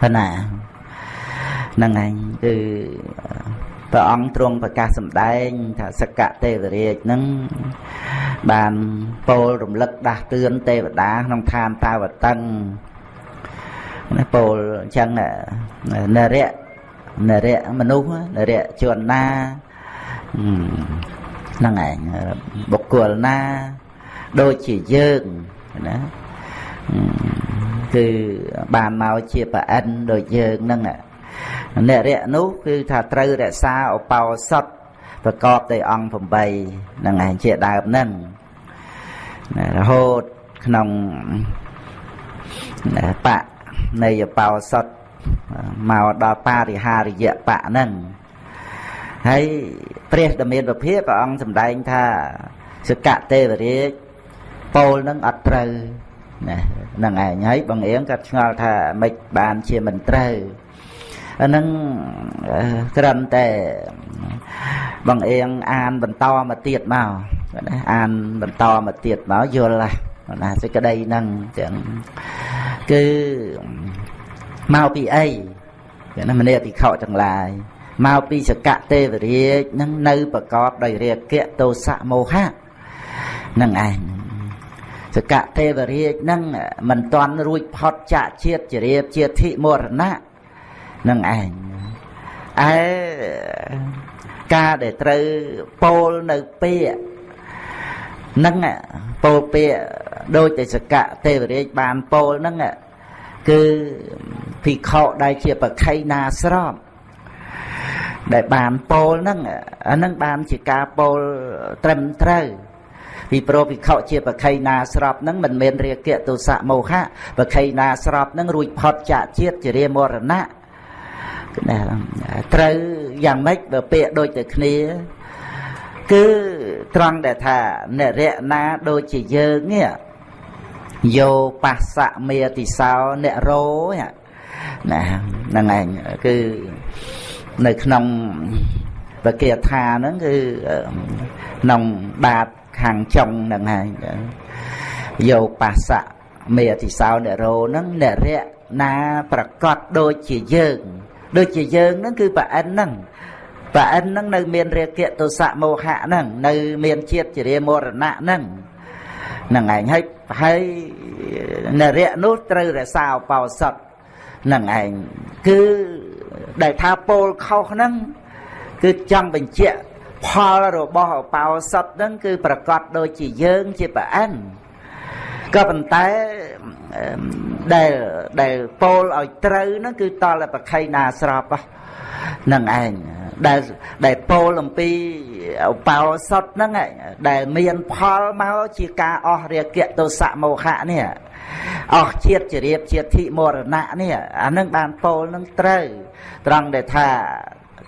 ប៉ុណ្ណាហ្នឹងឯងគឺ ព្រះអង្គទ្រង់ប្រកាសសម្ដែងថាសកទេវរាជហ្នឹងបានពោលរំលឹកដាស់តឿនទេវតាក្នុងឋានតាវតឹងណាពោលអញ្ចឹងនរៈនរៈមនុស្សនរៈជនណាហ្នឹងឯងបុគ្គលណា ដូចជាយើងណាគឺបានមកជាប្រអិនដូចយើងហ្នឹង អ្នករៈនោះគឺថាត្រូវរក្សាឧបោសថប្រកបដោយអង្គ8ហ្នឹងឯងជាដើមហ្នឹងរហូតក្នុងបៈនៃឧបោសថមកដល់បរិហារយៈបៈហ្នឹងហើយព្រះដមានពភាព្រះអង្គសម្ដែងថាសកទេវរាជពោលនឹងអត់ត្រូវណាហ្នឹងឯងហើយបងអៀងក៏ឆ្ងល់ថាមិនបានជាមិនត្រូវ អាហ្នឹងត្រឹមតែបងអៀងអានបន្តមកទៀតមកណាអានបន្តមកទៀតមកយល់ណាសេចក្តីហ្នឹងចឹងគឺមកពីអីណាមនីតិខោទាំងឡាយមកពីសកទេវរាជនឹងនៅប្រកបដោយរាគៈទោសៈមោហៈនឹងឯងសកទេវរាជនឹងមិនទាន់រួចផុតចាកជាតិជារៀបជាធិមរណៈ នឹងឯងឯការដែលត្រូវពោលនៅពាក្យនឹងពោលពាក្យដូចតែសកទេវរាជបានពោលនឹងគឺភិក្ខុដែលជាបខៃណាស្របដែលបានពោលហ្នឹងអាហ្នឹងបានជាការពោលត្រឹមត្រូវពីព្រោះភិក្ខុជាបខៃណាស្របហ្នឹងមិនមែនរាគៈទុសៈមោហៈបខៃណាស្របហ្នឹងរួចផុតចាកជាតិជារាមរណៈ ណាត្រូវយ៉ាងម៉េចបើពាក្យដូចតែគ្នា គឺត្រង់ដែលថានរៈណាដូចជាយើងនេះយោបស្សៈមេតិសោអ្នករោណាហ្នឹងឯងគឺនៅក្នុងបកាថាហ្នឹងគឺក្នុងបាតខាងចុងហ្នឹងហើយយោបស្សៈមេតិសោអ្នករោហ្នឹងអ្នករៈណាប្រកាសដូចជាយើង ដូចជាយើងហ្នឹងគឺប្រអិនហ្នឹងប្រអិនហ្នឹងនៅមានរាគៈទុសៈមោហៈហ្នឹងនៅមានជាតិជារាមរណៈហ្នឹងហ្នឹងឯងហើយហើយនរៈនោះត្រូវរក្សាឧបោសថហ្នឹងឯងគឺដែលថាពោលខុសហ្នឹងគឺចង់បញ្ជាក់ផលរបស់ឧបោសថហ្នឹងគឺប្រកាសដូចជាយើងជាប្រអិនក៏ប៉ុន្តែ ដែលដែលពោលឲ្យត្រូវហ្នឹងគឺតលតែប្រខៃណាស្របហ្នឹងឯងដែលដែលពោលអំពីឧបោសថហ្នឹងដែលមានផលមកជាការអស់រាគៈទោសៈមោហៈនេះអស់ជាតិជារៀបជាធិមរណៈនេះអានឹងបានពោលនឹងត្រូវត្រង់ដែលថា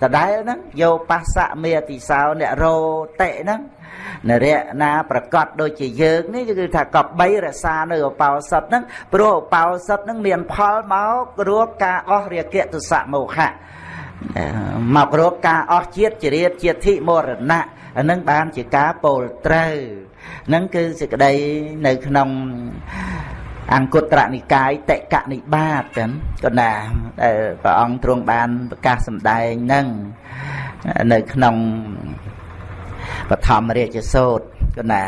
ដដែលហ្នឹងយោបស្សៈមេតិសោអ្នករោតិហ្នឹងនរៈណាប្រកាសដូចជាយើងនេះគឺថាកបីរសានៅឧបោសថហ្នឹងព្រោះឧបោសថហ្នឹងមានផលមករកការអស់រាគៈទុសៈមោហៈមករកការអស់ជាតិជារៀបជាធិមរណៈអានឹងបានជាការពោលត្រូវនឹងគឺសេចក្តីនៅក្នុង អង្គត្រនិកាយតកនិបាតចឹងក៏ណាដែលព្រះអង្គទ្រង់បានប្រកាសសម្ដែងនឹងនៅក្នុងបឋមរាជសោតក៏ណា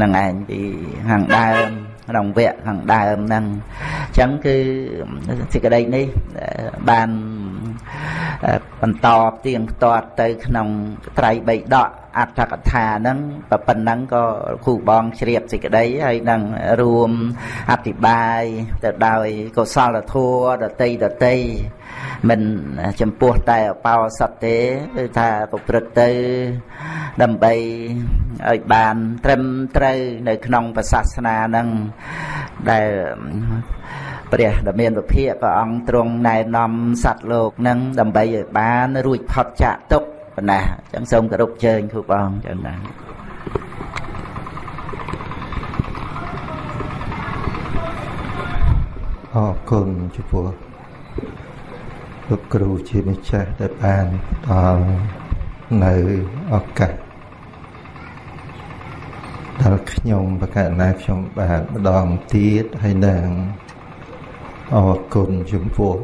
នឹងឯងពីខាងដើម ក្នុងវគ្គខាងដើមហ្នឹងអញ្ចឹងគឺសេចក្តីនេះបានបន្តផ្ទៀងផ្ទាត់ទៅក្នុងត្រៃបៃដកអត្ថកថាហ្នឹងប៉ុណ្ណឹងក៏គ្រូបងជ្រាបសេចក្តីហើយនឹងរួមអធិប្បាយទៅដោយកុសលធម៌ដតីដតី មិនចំពោះតែអបោសតទេគឺថាប្រព្រឹត្តទៅដើម្បីឲ្យបានត្រឹមត្រូវនៅក្នុងសាសនាហ្នឹងដែលព្រះដ៏មានវិភាកព្រះអង្គទ្រង់ណែនាំសត្វលោកនឹងដើម្បីឲ្យបានរួចផុតចាកទុក្ខប៉ុណ្ណាអញ្ចឹងសូមគោរពជើញគ្រូបងចឹងណាអរគុណចំពោះ លោកគ្រូជាម្ចាស់ដែលបានដល់នៅឱកាសដល់ខ្ញុំបកណាខ្ញុំបានម្ដងទៀតហើយនឹងអរគុណចំពោះ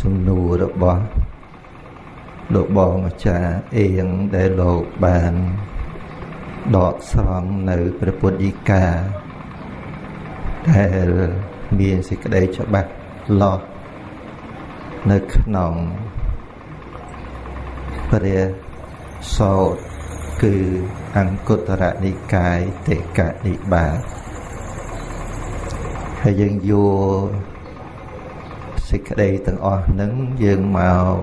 សំណួររបស់លោកបងអាចារ្យអៀងដែលលោកបានដកស្រង់នៅព្រះពុទ្ធដីកាដែលមានសេចក្តីច្បាស់ លាស់នៅក្នុងព្រះសោតគឺអង្គតរនិកាយតេកនិបាតហើយយើងយកសេចក្តីទាំងអស់ហ្នឹងយើងមក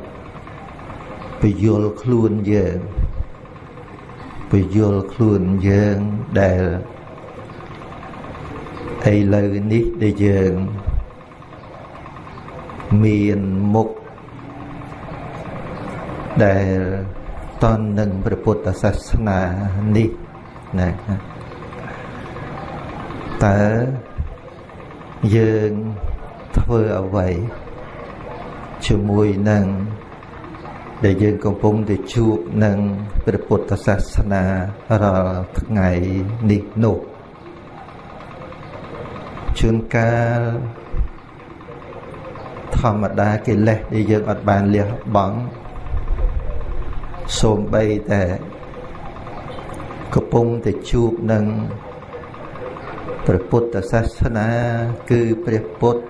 ពយល់ខ្លួនយើងពយល់ខ្លួនយើងដែលឥឡូវនេះដែលយើង មានមុខដែលតន់នឹងព្រះពុទ្ធសាសនានេះណាតើយើងធ្វើអ្វីជាមួយនឹងដែលយើងកំពុងតែជួបនឹងព្រះពុទ្ធសាសនារាល់ថ្ងៃនេះនោះជួនកាល ធម្មតាកិលេសដែលយើងអត់បានលះបង់សូម្បីតែកំពុងតែជួបនឹងព្រះពុទ្ធសាសនាគឺព្រះពុទ្ធ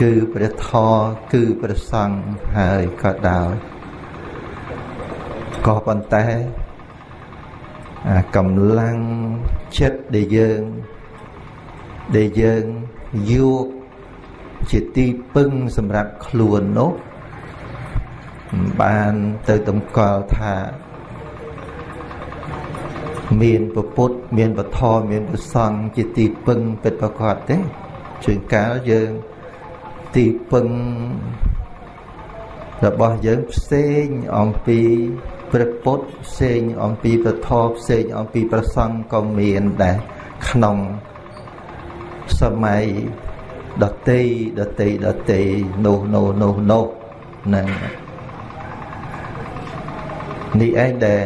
គឺព្រះធម៌គឺព្រះសង្ឃហើយក៏ដោយក៏ប៉ុន្តែអាកម្លាំងចិត្តដែលយើងដែលយើងយក ជាទីពឹងសម្រាប់ខ្លួននោះបានទៅតម្កល់ថា មានពុទ្ធមានពធមានព្រះសង្ឃជាទីពឹងពិតប្រាកដទេជួនកាលយើងទីពឹងរបស់យើងផ្សេងអំពីព្រះពុទ្ធផ្សេងអំពីព្រះធម៌ផ្សេងអំពីព្រះសង្ឃក៏មានដែរក្នុងសម័យ ដតីដតីដតីនោះនោះនោះនោះហ្នឹងនេះឯងដែល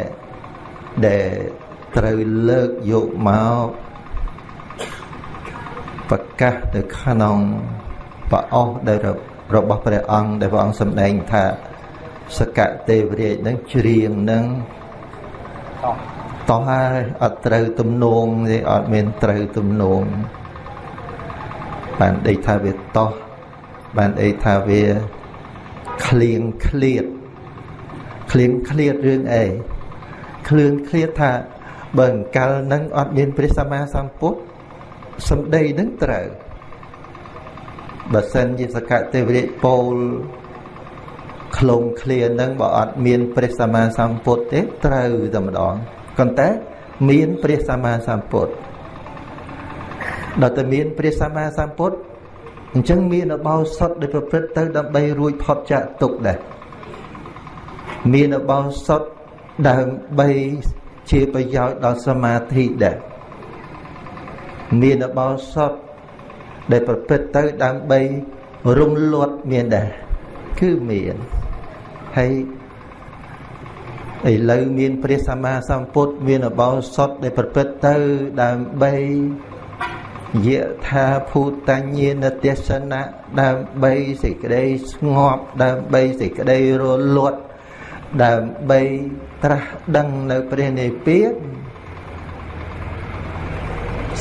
ដែលត្រូវលើកយកមកប្រកាសនៅក្នុងប្រអស់ដែលរបស់ព្រះអង្គដែលព្រះអង្គសម្ដែងថាសកទេវរាជនឹងច្រៀងនឹងតោះហើយអត់ត្រូវទំនងទេអត់មានត្រូវទំនង បានដេកថាវាតោះបានអីថាវាឃ្លៀងឃ្លាតឃ្លៀងឃ្លាតរឿងអីឃ្លឿនឃ្លាតថាបើអង្កលនឹងអត់មានព្រះសម្មាសម្ពុទ្ធសំដីនឹងត្រូវបើសិនជាសកទេវរាជពោលខ្លងឃ្លានឹងបើអត់មានព្រះសម្មាសម្ពុទ្ធទេត្រូវតែម្ដងប៉ុន្តែមានព្រះសម្មាសម្ពុទ្ធ ដល់តែមានព្រះសម្មាសម្ពុទ្ធអញ្ចឹងមានអបោសុតដែលប្រព្រឹត្តទៅដើម្បីរួចផុតចាកទុក្ខដែរមានអបោសុតដើម្បីជាប្រយោជន៍ដល់សមាធិដែរមានអបោសុតដែលប្រព្រឹត្តទៅដើម្បីរំលត់មានដែរគឺមានហើយឥឡូវមានព្រះសម្មាសម្ពុទ្ធមានអបោសុតដែលប្រព្រឹត្តទៅដើម្បី យថាភូតញ្ញាណទេសនៈដើម្បីសេចក្តីស្ងប់ដើម្បីសេចក្តីរលត់ដើម្បីត្រាស់ដឹងនៅព្រះនិព្វាន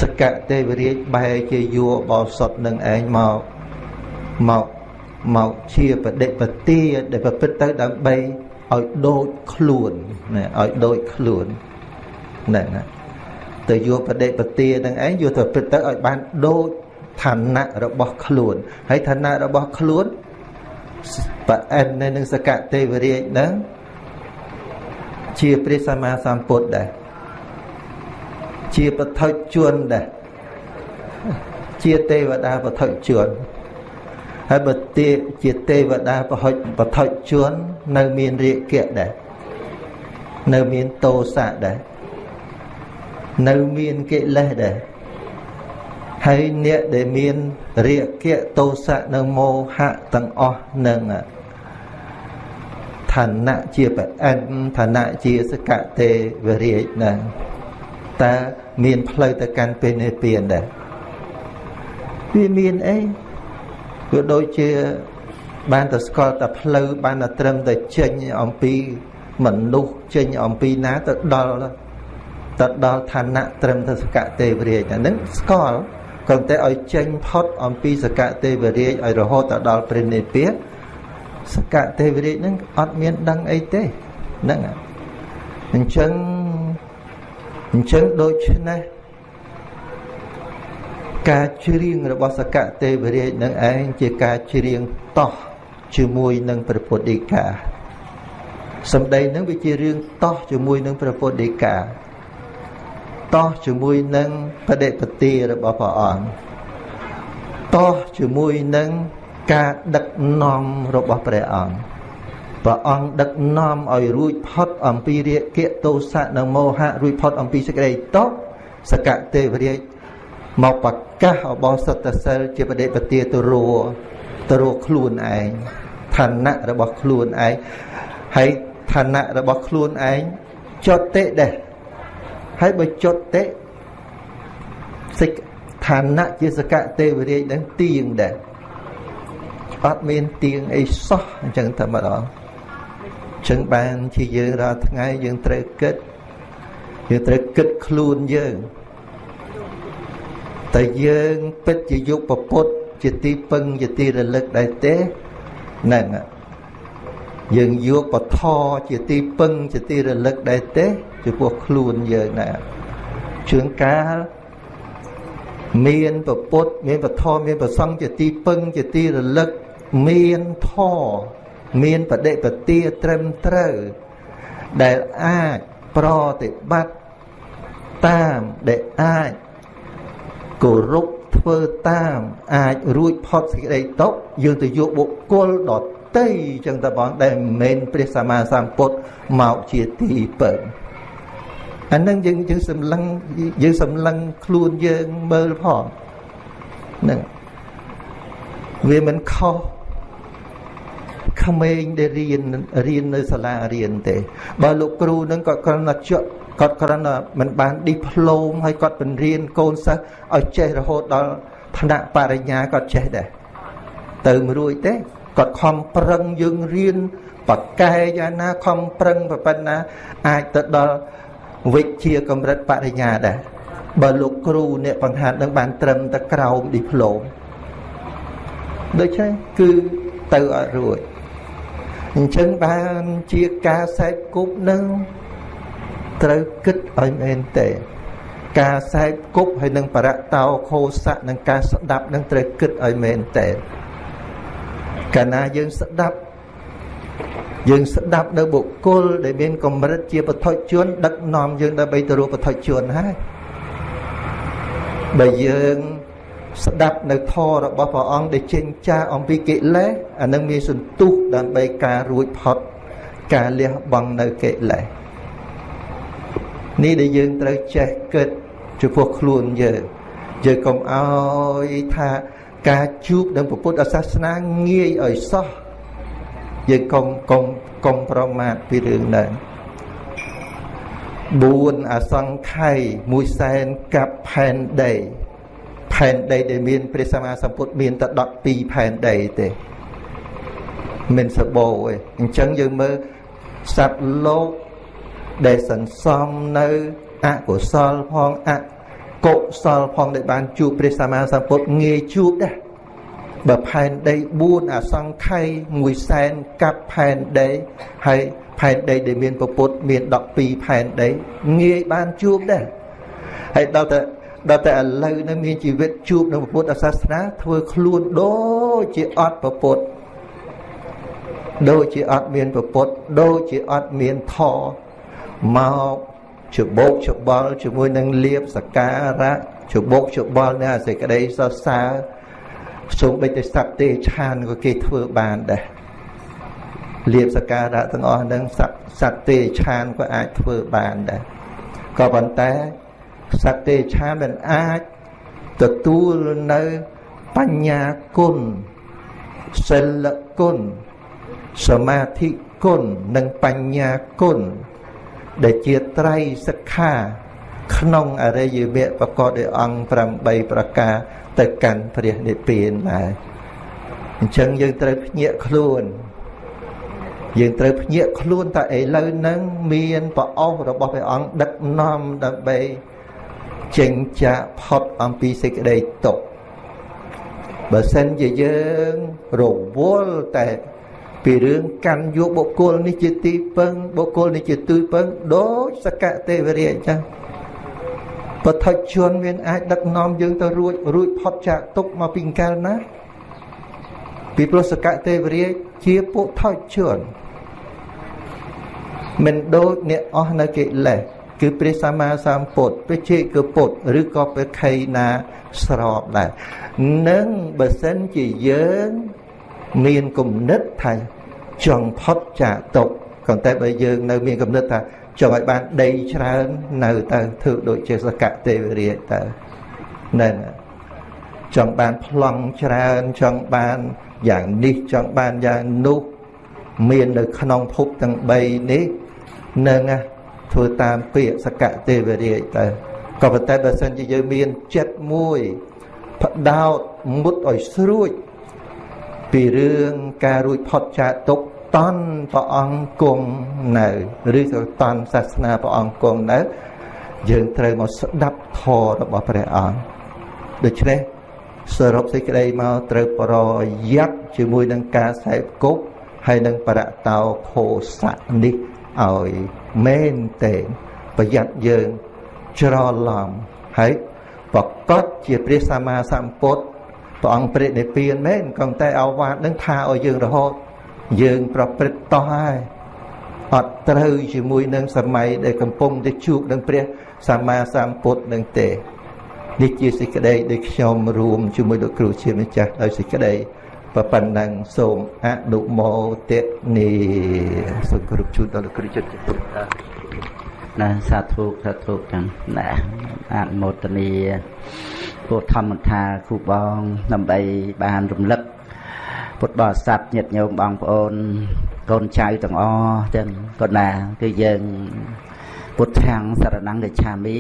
សកទេវរាជបែរជាយួរបោសុតនឹងឯងមកមកមកជាបដិបទាដែលប្រព្រឹត្តទៅដើម្បីឲ្យដូចខ្លួនណាឲ្យដូចខ្លួនហ្នឹងណា ទៅយកបដិបទានឹងឯងយកទៅព្រឹត្តទៅឲ្យបានដូចឋានៈរបស់ខ្លួនហើយឋានៈរបស់ខ្លួនប្រអិននៅនឹងសកទេវរាជហ្នឹងជាព្រះសម្មាសម្ពុទ្ធដែរជាបឋិជនដែរជាទេវតាបឋិជនហើយបើទេជាទេវតាបហុចបឋិជននៅមានរាគៈដែរនៅមានតោសៈដែរ នៅមានកិលេសដែរហើយអ្នកដែលមានរាគៈទោសៈនិងមោហៈទាំងអស់នឹងឋានៈជាប្រអិនឋានៈជាសកតេវរាជណាតើមានផ្លូវទៅកាន់ពេលនិព្វានដែរវាមានអីវាដូចជាបានតែស្គាល់តែផ្លូវបានតែត្រឹមតែចេញអំពីមនុស្សចេញអំពីណាទៅដល់ ទៅដល់ឋានៈត្រឹមទៅសកតេវរាជអានឹងស្គាល់គ្រាន់តែឲ្យចេញផុតអំពីសកតេវរាជឲ្យរហូតទៅដល់ព្រះនិព្វានសកតេវរាជនឹងអត់មានដឹងអីទេហ្នឹងអញ្ចឹងអញ្ចឹងដូច្នេះការច្រៀងរបស់សកតេវរាជនឹងឯងជាការច្រៀងតោះជាមួយនឹងព្រះពុទ្ធដីកាសម្ដីនឹងវាជារឿងតោះជាមួយនឹងព្រះពុទ្ធដីកា តោះជាមួយនឹងបដិបទារបស់ព្រះអង្គតោះជាមួយនឹងការដឹកនាំរបស់ព្រះអង្គព្រះអង្គដឹកនាំឲ្យរួចផុតអំពីរាគៈទោសៈនិងមោហៈរួចផុតអំពីសេចក្តីតោសកទេវរាជមកប្រកាសអបោសតសិលជាបដិបទាទៅរួទៅរួខ្លួនឯងឋានៈរបស់ខ្លួនឯងហើយឋានៈរបស់ខ្លួនឯងចុតិដែរ ហើយបើចុតិសិកឋានៈជាសកទេវរាជនឹងទៀងដែរអត់មានទៀងអីសោះអញ្ចឹងតែម្ដងចឹងបានជាយើងរាល់ថ្ងៃយើងត្រូវគិតយើងត្រូវគិតខ្លួនយើងតែយើងពិតជាយកពពុទ្ធជាទីពឹងជាទីរលឹកដែរទេហ្នឹងយើងយកបធរជាទីពឹងជាទីរលឹកដែរទេ ចំពោះខ្លួនយើងណាជឿងកាលមានពពុទ្ធមានបធរមានប្រសង្ឃជាទីពឹងជាទីរលឹកមានធរមានបដិបទាត្រឹមត្រូវដែលអាចប្រតិបត្តិតាមដែលអាចគោរពធ្វើតាមអាចរួចផុតសេចក្តីទុកយើងទៅយកបុគ្គលដតីចឹងតបងដែលមិនមែនព្រះសម្មាសម្ពុទ្ធមកជាទីពឹង អានឹងយើងយើងសម្លឹងយើងសម្លឹងខ្លួនយើងមើលផងហ្នឹងវាមិនខុសក្មេងដែលរៀនរៀននៅសាលារៀនទេ បើលោកគ្រូនឹងគាត់គ្រាន់តែជក់គាត់គ្រាន់តែមិនបានឌីប្លូមហើយគាត់បង្រៀនកូនសិស្សឲ្យចេះរហូតដល់ឋានៈបរិញ្ញាគាត់ចេះដែរទៅមិនរួចទេគាត់ខំប្រឹងយើងរៀនបកកែយ៉ាងណាខំប្រឹងប៉ុណ្ណាអាចទៅដល់ វិជ្ជាកម្រិតបរិញ្ញាដែរបើលោកគ្រូអ្នកបង្ហាត់នឹងបានត្រឹមតែក្រោមឌីប្លូមដូច្នេះគឺទៅអត់រួចអញ្ចឹងបានជាការសែកគប់នឹងត្រូវគិតឲ្យមែនទេការសែកគប់ហើយនឹងបរតោខោសៈនឹងការស្ដាប់នឹងត្រូវគិតឲ្យមែនទេកាលណាយើងស្ដាប់ យើងស្ដាប់នៅបុគ្គលដែលមានកម្រិតជាពធជន ដឹកនាំយើងដើម្បីទៅរកពធជនហើយបើយើងស្ដាប់នៅធម៌របស់ព្រះអង្គដែលចេញចាស់អំពីកិលេសអានឹងមានសន្ទុះដើម្បីការរួចផុតការលះបង់នៅកិលេសនេះដែលយើងត្រូវចេះគិតចំពោះខ្លួនយើងយើងកុំអោយថាការជួបនឹងពុទ្ធសាសនាងាយឲ្យសោះ យើងកុំកុំកុំប្រមាថពីរឿងហ្នឹង4អសង្ខ័យមួយសែនកាប់ផែនដីផែនដីដែលមានព្រះសម្មាសម្ពុទ្ធមានតែ12ផែនដីទេមិនសបោទេអញ្ចឹងយើងមើលសត្វលោកដែលសន្សំនៅអកុសលផងអកុសលផងដែលបានជួបព្រះសម្មាសម្ពុទ្ធងាយជួបដែរ បើផែនដី4អសង្ខ័យ1សែនកាប់ផែនដីហើយផែនដីដែលមានពពុទ្ធមាន12ផែនដីងាយបានជួបដែរហើយដល់តែដល់តែឥឡូវនេះមានជីវិតជួបនឹងពុទ្ធសាសនាធ្វើខ្លួនដូចជាអត់ប្រពុតដូចជាអត់មានប្រពុតដូចជាអត់មានធមកច្បោកច្បល់ជាមួយនឹងលៀបសការៈច្បោកច្បល់នៅសេចក្តីសរសើរ សូមបីតែសត្វទេឆានក៏គេធ្វើបានដែរលៀបសការៈទាំងអស់ហ្នឹងសត្វសត្វទេឆានក៏អាចធ្វើបានដែរក៏ប៉ុន្តែសត្វទេឆានមិនអាចទទួលនៅបញ្ញាគុណសិលគុណសមាធិគុណនិងបញ្ញាគុណដែលជាត្រៃសិក្ខា ក្នុងអរិយវគ្គប្រកបដោយអង្គ8ប្រការ ទៅកាន់ព្រះនិព្វានដែរអញ្ចឹងយើងត្រូវភ្ញាក់ខ្លួនយើងត្រូវភ្ញាក់ខ្លួនតែឥឡូវហ្នឹងមានប្រអស់របស់ព្រះអង្គដឹកនាំដើម្បីចេញចាកផុតអំពីសេចក្តីទុក្ខបើសិនជាយើងរវល់តែពីរឿងកាន់យកបុគ្គលនេះជាទីពឹងបុគ្គលនេះជាទីពឹងដូចសកទេវរាជអញ្ចឹង បឋិជនមានអាចដឹកនាំយើងទៅរួចរួចផុតចាកទុកមកពីកាលណាពីព្រោះសកទេវរាជជាពុថិជនមិនដូចអ្នកអស់នៅកិលេសគឺព្រះសម្មាសម្ពុទ្ធព្រះជេកពុទ្ធឬក៏ព្រះខៃណាស្របដែរនឹងបើសិនជាយើងមានគំនិតថាចង់ផុតចាកទុកក៏តែបើយើងនៅមានគំនិតថា ចង់ឲ្យបានដីច្រើននៅទៅធ្វើដូចជាសកទេវរាជទៅហ្នឹងចង់បានប្លង់ច្រើនចង់បានយ៉ាងនេះចង់បានយ៉ាងនោះមាននៅក្នុងភពទាំង3នេះនឹងធ្វើតាមពាក្យសកទេវរាជទៅក៏ប៉ុន្តែបើសិនជាយើងមានចិត្តមួយផ្ដោតមុតឲ្យស្រួចពីរឿងការរួចផុតចាកទុក តន់ព្រះអង្គគង់នៅឬក៏តន់សាសនាព្រះអង្គគង់នៅយើងត្រូវមកស្ដាប់ធម៌របស់ព្រះអង្គដូច្នេះសរុបសេចក្តីមកត្រូវប្រយ័ត្នជាមួយនឹងការសែបគប់ហើយនឹងបរតោខោសៈនេះឲ្យមែនទេប្រយ័ត្នយើងច្រឡំហើយប្រកបជាព្រះសម្មាសម្ពុទ្ធព្រះអង្គព្រះនិព្វានមែនក៏តែអវាទនឹងថាឲ្យយើងរហូត យើងប្រព្រឹត្តតោះហើយអត់ត្រូវជាមួយនឹងសម័យដែលកំពុងតែជួបនឹងព្រះសម្មាសម្ពុទ្ធនឹងទេនេះជាសេចក្តីដែលខ្ញុំរួមជាមួយលោកគ្រូជាម្ចាស់ដោយសេចក្តីប៉ុណ្ណឹងសូមអនុមោទនីសូមគោរពជូនដល់លោកគ្រូចិត្តជំរាបណាសាធុសាធុទាំងណាអនុមោទនីពួកធម្មថាគ្រូបងដើម្បីបានរំលឹក ពុទ្ធបរិស័ទញាតិញោមបងប្អូនកូនចៅទាំងអស់ទាំងកូនណាគឺយើងពុទ្ធាំងសរណង្កច្ឆាមិ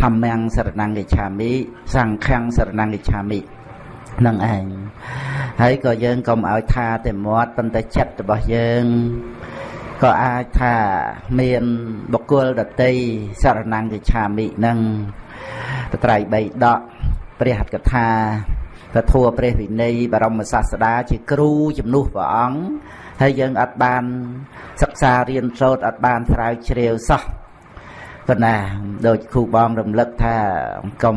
ធម្មំសរណង្កច្ឆាមិសង្ឃំសរណង្កច្ឆាមិនឹងឯងហើយក៏យើងកុំឲ្យថាតែមាត់ប៉ុន្តែចិត្តរបស់យើងក៏អាចថាមានបុគ្គលដតីសរណង្កច្ឆាមិនឹងតត្រៃ3ដកព្រះហត្ថកថា ពធัวព្រះវិន័យបរមសាស្តាជាគ្រូជំនួសព្រះអង្គហើយយើងអត់បានសិក្សារៀនសូត្រអត់បានស្រាវជ្រាវសោះប៉ុន្តែដូចគ្រូបងរំលឹកថាកុំ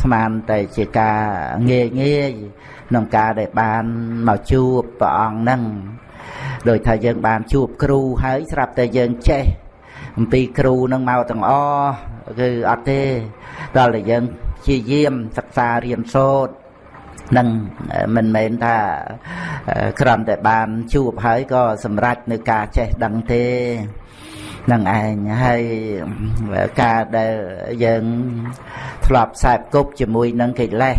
ស្មានតែជាការងាយងាយក្នុងការដែលបានមកជួបព្រះអង្គហ្នឹងដោយថាយើងបានជួបគ្រូហើយស្រាប់តែយើងចេះអំពីគ្រូនឹងមកទាំងអគឺអត់ទេដល់តែយើងជាយាមសិក្សារៀនសូត្រ នឹងមិនមែនថាក្រំតែបានជួបហើយក៏សម្រេចនៅការចេះដឹងទេនឹងឯងហើយការដែលយើងធ្លាប់ខ្សែបគប់ជាមួយនឹងកិលេស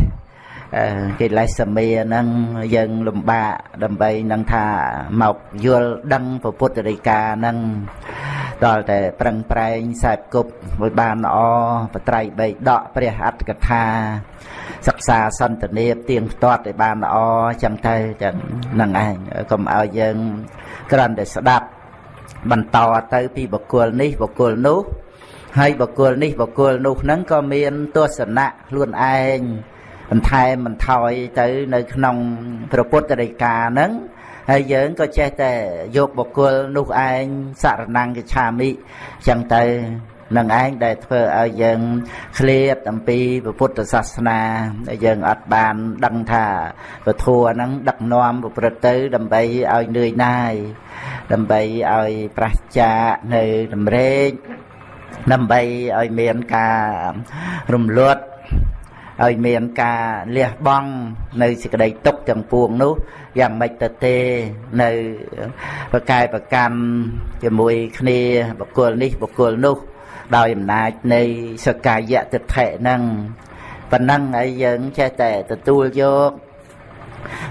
កិលេសសមាហ្នឹងយើងលំបាកដើម្បីនឹងថាមកយល់ដឹងពុទ្ធរិកាហ្នឹងដល់តែប្រឹងប្រែងខ្សែបគប់ឲ្យបានល្អបត្រៃបីដកព្រះអត្តកថា សិក្សាសន្តានាទៀងផ្ទាត់ឲ្យបានល្អចឹងទៅចឹងហ្នឹងឯងកុំឲ្យយើងគ្រាន់តែស្ដាប់បន្តទៅពីបកគលនេះបកគលនោះហើយបកគលនេះបកគលនោះហ្នឹងក៏មានទស្សនៈខ្លួនឯងបន្ថែមបន្ថយទៅនៅក្នុងព្រះពុទ្ធដីកាហ្នឹងហើយយើងក៏ចេះតែយកបកគលនោះឯងសរណង្កឆាមិចឹងទៅ នឹងឯងដែលធ្វើឲ្យយើងឃ្លាតអំពីពុទ្ធសាសនាយើងអត់បានដឹងថាពធัวហ្នឹងដឹកនាំប្រព្រឹត្តទៅដើម្បីឲ្យនឿយណាយដើម្បីឲ្យប្រះចាកនៅតម្រេកដើម្បីឲ្យមានការរំលត់ឲ្យមានការលះបង់នៅសេចក្តីទុកទាំងពួងនោះយ៉ាងម៉េចទៅទេនៅប្រកែប្រកម្មជាមួយគ្នាបុគ្គលនេះបុគ្គលនោះ ដោយអំណាចនៃសកាយៈទិដ្ឋិហ្នឹងប៉ុណ្ណឹងហើយយើងចេះតែទទួលយក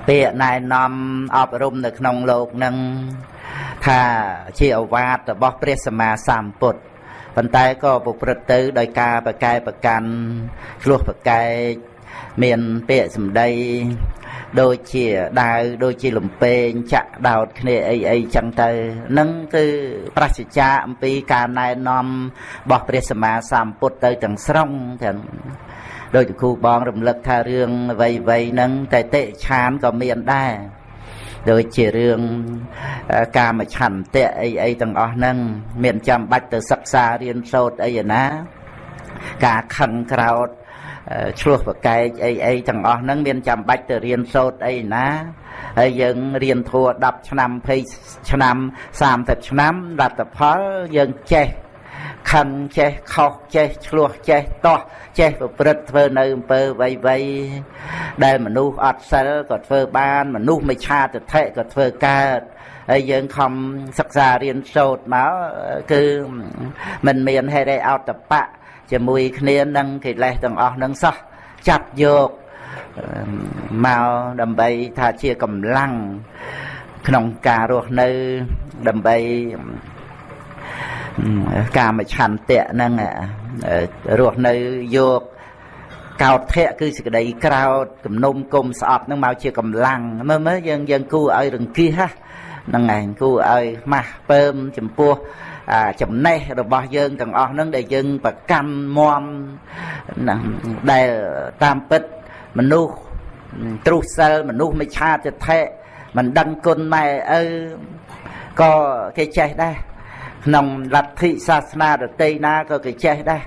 ពាក្យណែនាំអប់រំនៅក្នុងលោកនឹងថាជាអវាទរបស់ព្រះសម្មាសម្ពុទ្ធប៉ុន្តែក៏ប្រព្រឹត្តទៅដោយការប្រកែប្រកាន់ឆ្លោះប្រកែកមានពាក្យសម្ដី ដូចជាដាវដូចជាលំពេងចាក់ដោតគ្នាអីអីចឹងទៅនឹងគឺប្រសិជ្ជាអំពីការណែនាំរបស់ព្រះសម្មាសម្ពុទ្ធទៅទាំងស្រុងទាំងដោយគ្រូបងរំលឹកថារឿងអ្វីអ្វីហ្នឹងតែតិឆានក៏មានដែរដូចជារឿងកាមឆន្ទៈអីអីទាំងអស់ហ្នឹង មានចាំបាច់ទៅសិក្សារៀនសូត្រអីណា ការខឹងក្រោត ឆ្លោះប្រកែកអីអីទាំងអស់ហ្នឹងមានចាំបាច់ទៅរៀនសូត្រអីណាហើយយើងរៀនធัว10ឆ្នាំ20ឆ្នាំ30ឆ្នាំលទ្ធផលយើងចេះខឹងចេះខុសចេះឆ្លោះចេះតោះចេះប្រព្រឹត្តធ្វើនៅអំពើវៃវៃដែលមនុស្សអត់សិលក៏ធ្វើបាន មនុស្សមិនឆាទិដ្ឋិក៏ធ្វើកើតហើយយើងខំសិក្សារៀនសូត្រមកគឺមិនមានហេរិអតបៈ ជាមួយគ្នានឹងកិលេសទាំងអស់នឹងសោះចាប់យកមកដើម្បីថាជាកម្លាំងក្នុងការរស់នៅដើម្បីកាមឆន្ទៈហ្នឹងរស់នៅយកកោតធៈគឺសេចក្តីក្រោតគំនុំគុំស្អប់ហ្នឹងមកជាកម្លាំងមើលមើលយើងយើងគូឲ្យរង្គៀសហ្នឹងឯងគូឲ្យម៉ាស់ពើមចំពោះ ចំណេះរបស់យើងទាំងអស់ហ្នឹងដែលយើងប្រកាន់មមដែលតាមពិតមនុស្សទ្រុសិលមនុស្សមិនឆាទិដ្ឋិមិនដឹងគុណម៉ែឪក៏គេចេះដែរក្នុងលទ្ធិសាសនាដតីណាក៏គេចេះដែរ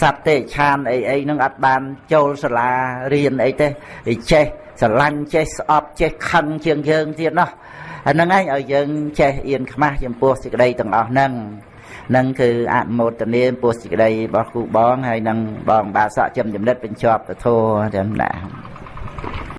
សត្វទេឆានអីអីហ្នឹងអត់បានចូលសាលារៀនអីទេគេចេះស្រឡាញ់ចេះស្អប់ចេះខឹងជាងយើងទៀតណោះអា ហ្នឹងឯងឲ្យយើងចេះអៀនខ្មាស់ចំពោះសេចក្តីទាំងអស់ហ្នឹងនឹងគឺអនុមោទនាពោះសេចក្តីរបស់គ្រូបងហើយនឹងបងបាសកចំចំណិតបញ្ចប់ពធទាំងណា